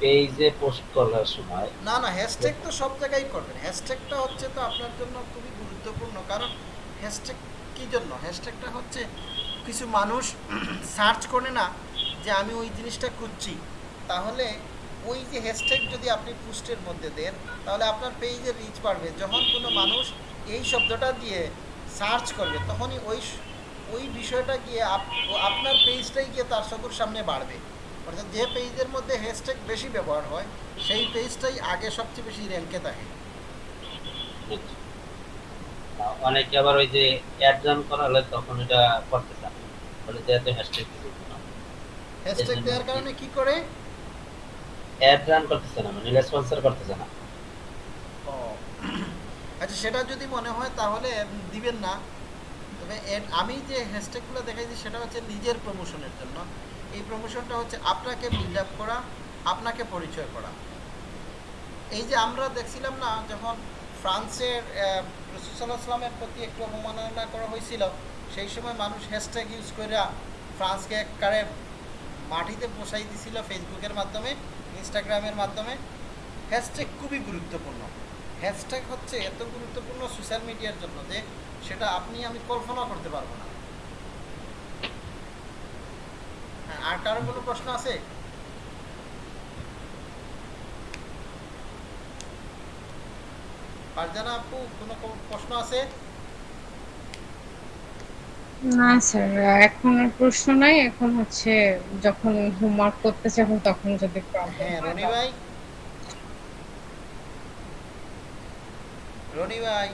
পেজে পোস্ট করার সময় না না হ্যাশট্যাগ তো সব জায়গায় করবেন। হ্যাশট্যাগটা হচ্ছে তো আপনার জন্য খুবই গুরুত্বপূর্ণ, কারণ হ্যাশট্যাগ কী জন্য? হ্যাশট্যাগটা হচ্ছে কিছু মানুষ সার্চ করে না যে আমি ওই জিনিসটা খুঁজছি। তাহলে ওই যে হ্যাশট্যাগ যদি আপনি পোস্টের মধ্যে দেন, তাহলে আপনার পেজের রিচ বাড়বে। যখন কোনো মানুষ এই শব্দটা দিয়ে সার্চ করবে, তখনই ওই ওই বিষয়টা গিয়ে আপনার পেজটাই গিয়ে তার চোখের সামনে বাড়বে। অর্থাৎ যে পেজের মধ্যে হ্যাশট্যাগ বেশি ব্যবহার হয় সেই পেজটাই আগে সবচেয়ে বেশি র্যাঙ্কে থাকে। অনেকে আবার ওই যে অ্যাড রান করা হলে তখন এটা করতে চান বলে যে এত হ্যাশট্যাগ হ্যাশট্যাগ দেওয়ার কারণে কি করে? অ্যাড রান করতেছে না মানে রেসপন্সর করতেছে না। ও। আচ্ছা সেটা যদি মনে হয় তাহলে দিবেন না। তবে আমি যে হ্যাশট্যাগুলো দেখাইছি সেটা হচ্ছে নিজের প্রমোশনের জন্য। এই প্রমোশনটা হচ্ছে আপনাকে বিল্ড আপ করা, আপনাকে পরিচয় করা। এই যে আমরা দেখছিলাম না, যখন ফ্রান্সের রসুসাল্লাহামের প্রতি একটু অবমাননা করা হয়েছিল, সেই সময় মানুষ হ্যাশট্যাগ ইউজ করে ফ্রান্সকে একবারে মাটিতে বসাই দিছিল ফেসবুকের মাধ্যমে ইনস্টাগ্রামের মাধ্যমে। হ্যাশট্যাগ খুবই গুরুত্বপূর্ণ। হ্যাশট্যাগ হচ্ছে এত গুরুত্বপূর্ণ সোশ্যাল মিডিয়ার জন্য যে, সেটা আপনি, আমি কল্পনা করতে পারব না হ্যাঁ, আর কারও কোনো প্রশ্ন আছে? ফারজানা আপু কোনো প্রশ্ন আছে? না স্যার এখন প্রশ্ন নাই। এখন হচ্ছে যখন হোমওয়ার্ক করতে চাবো তখন যদি হ্যাঁ রনি ভাই। রনি ভাই।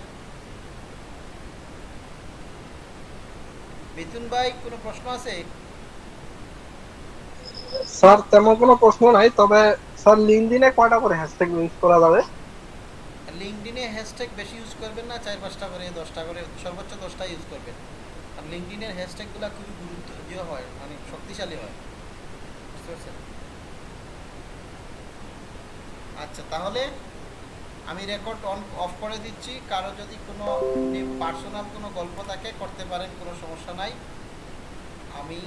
মিথুন ভাই কোনো প্রশ্ন আছে? স্যার, তেমন কোনো প্রশ্ন নাই, তবে স্যার লিঙ্কডিনে কয়টা করে হ্যাশট্যাগ ইউজ করা যাবে? লিঙ্কডিনে হ্যাশট্যাগ বেশি ইউজ করবেন না, চার পাঁচটা করে, দশটা করে, সর্বোচ্চ দশটা ইউজ করবেন। আর লিঙ্কডিনের হ্যাশট্যাগুলো খুবই গুরুত্ব ইয়ে হয় মানে শক্তিশালী হয়। বুঝতে পারছেন? আচ্ছা তাহলে আমি রেকর্ড অন অফ করে দিচ্ছি। কারও যদি কোনো পার্সোনাল কোনো গল্প থাকে, করতে পারেন, কোনো সমস্যা নাই। আমি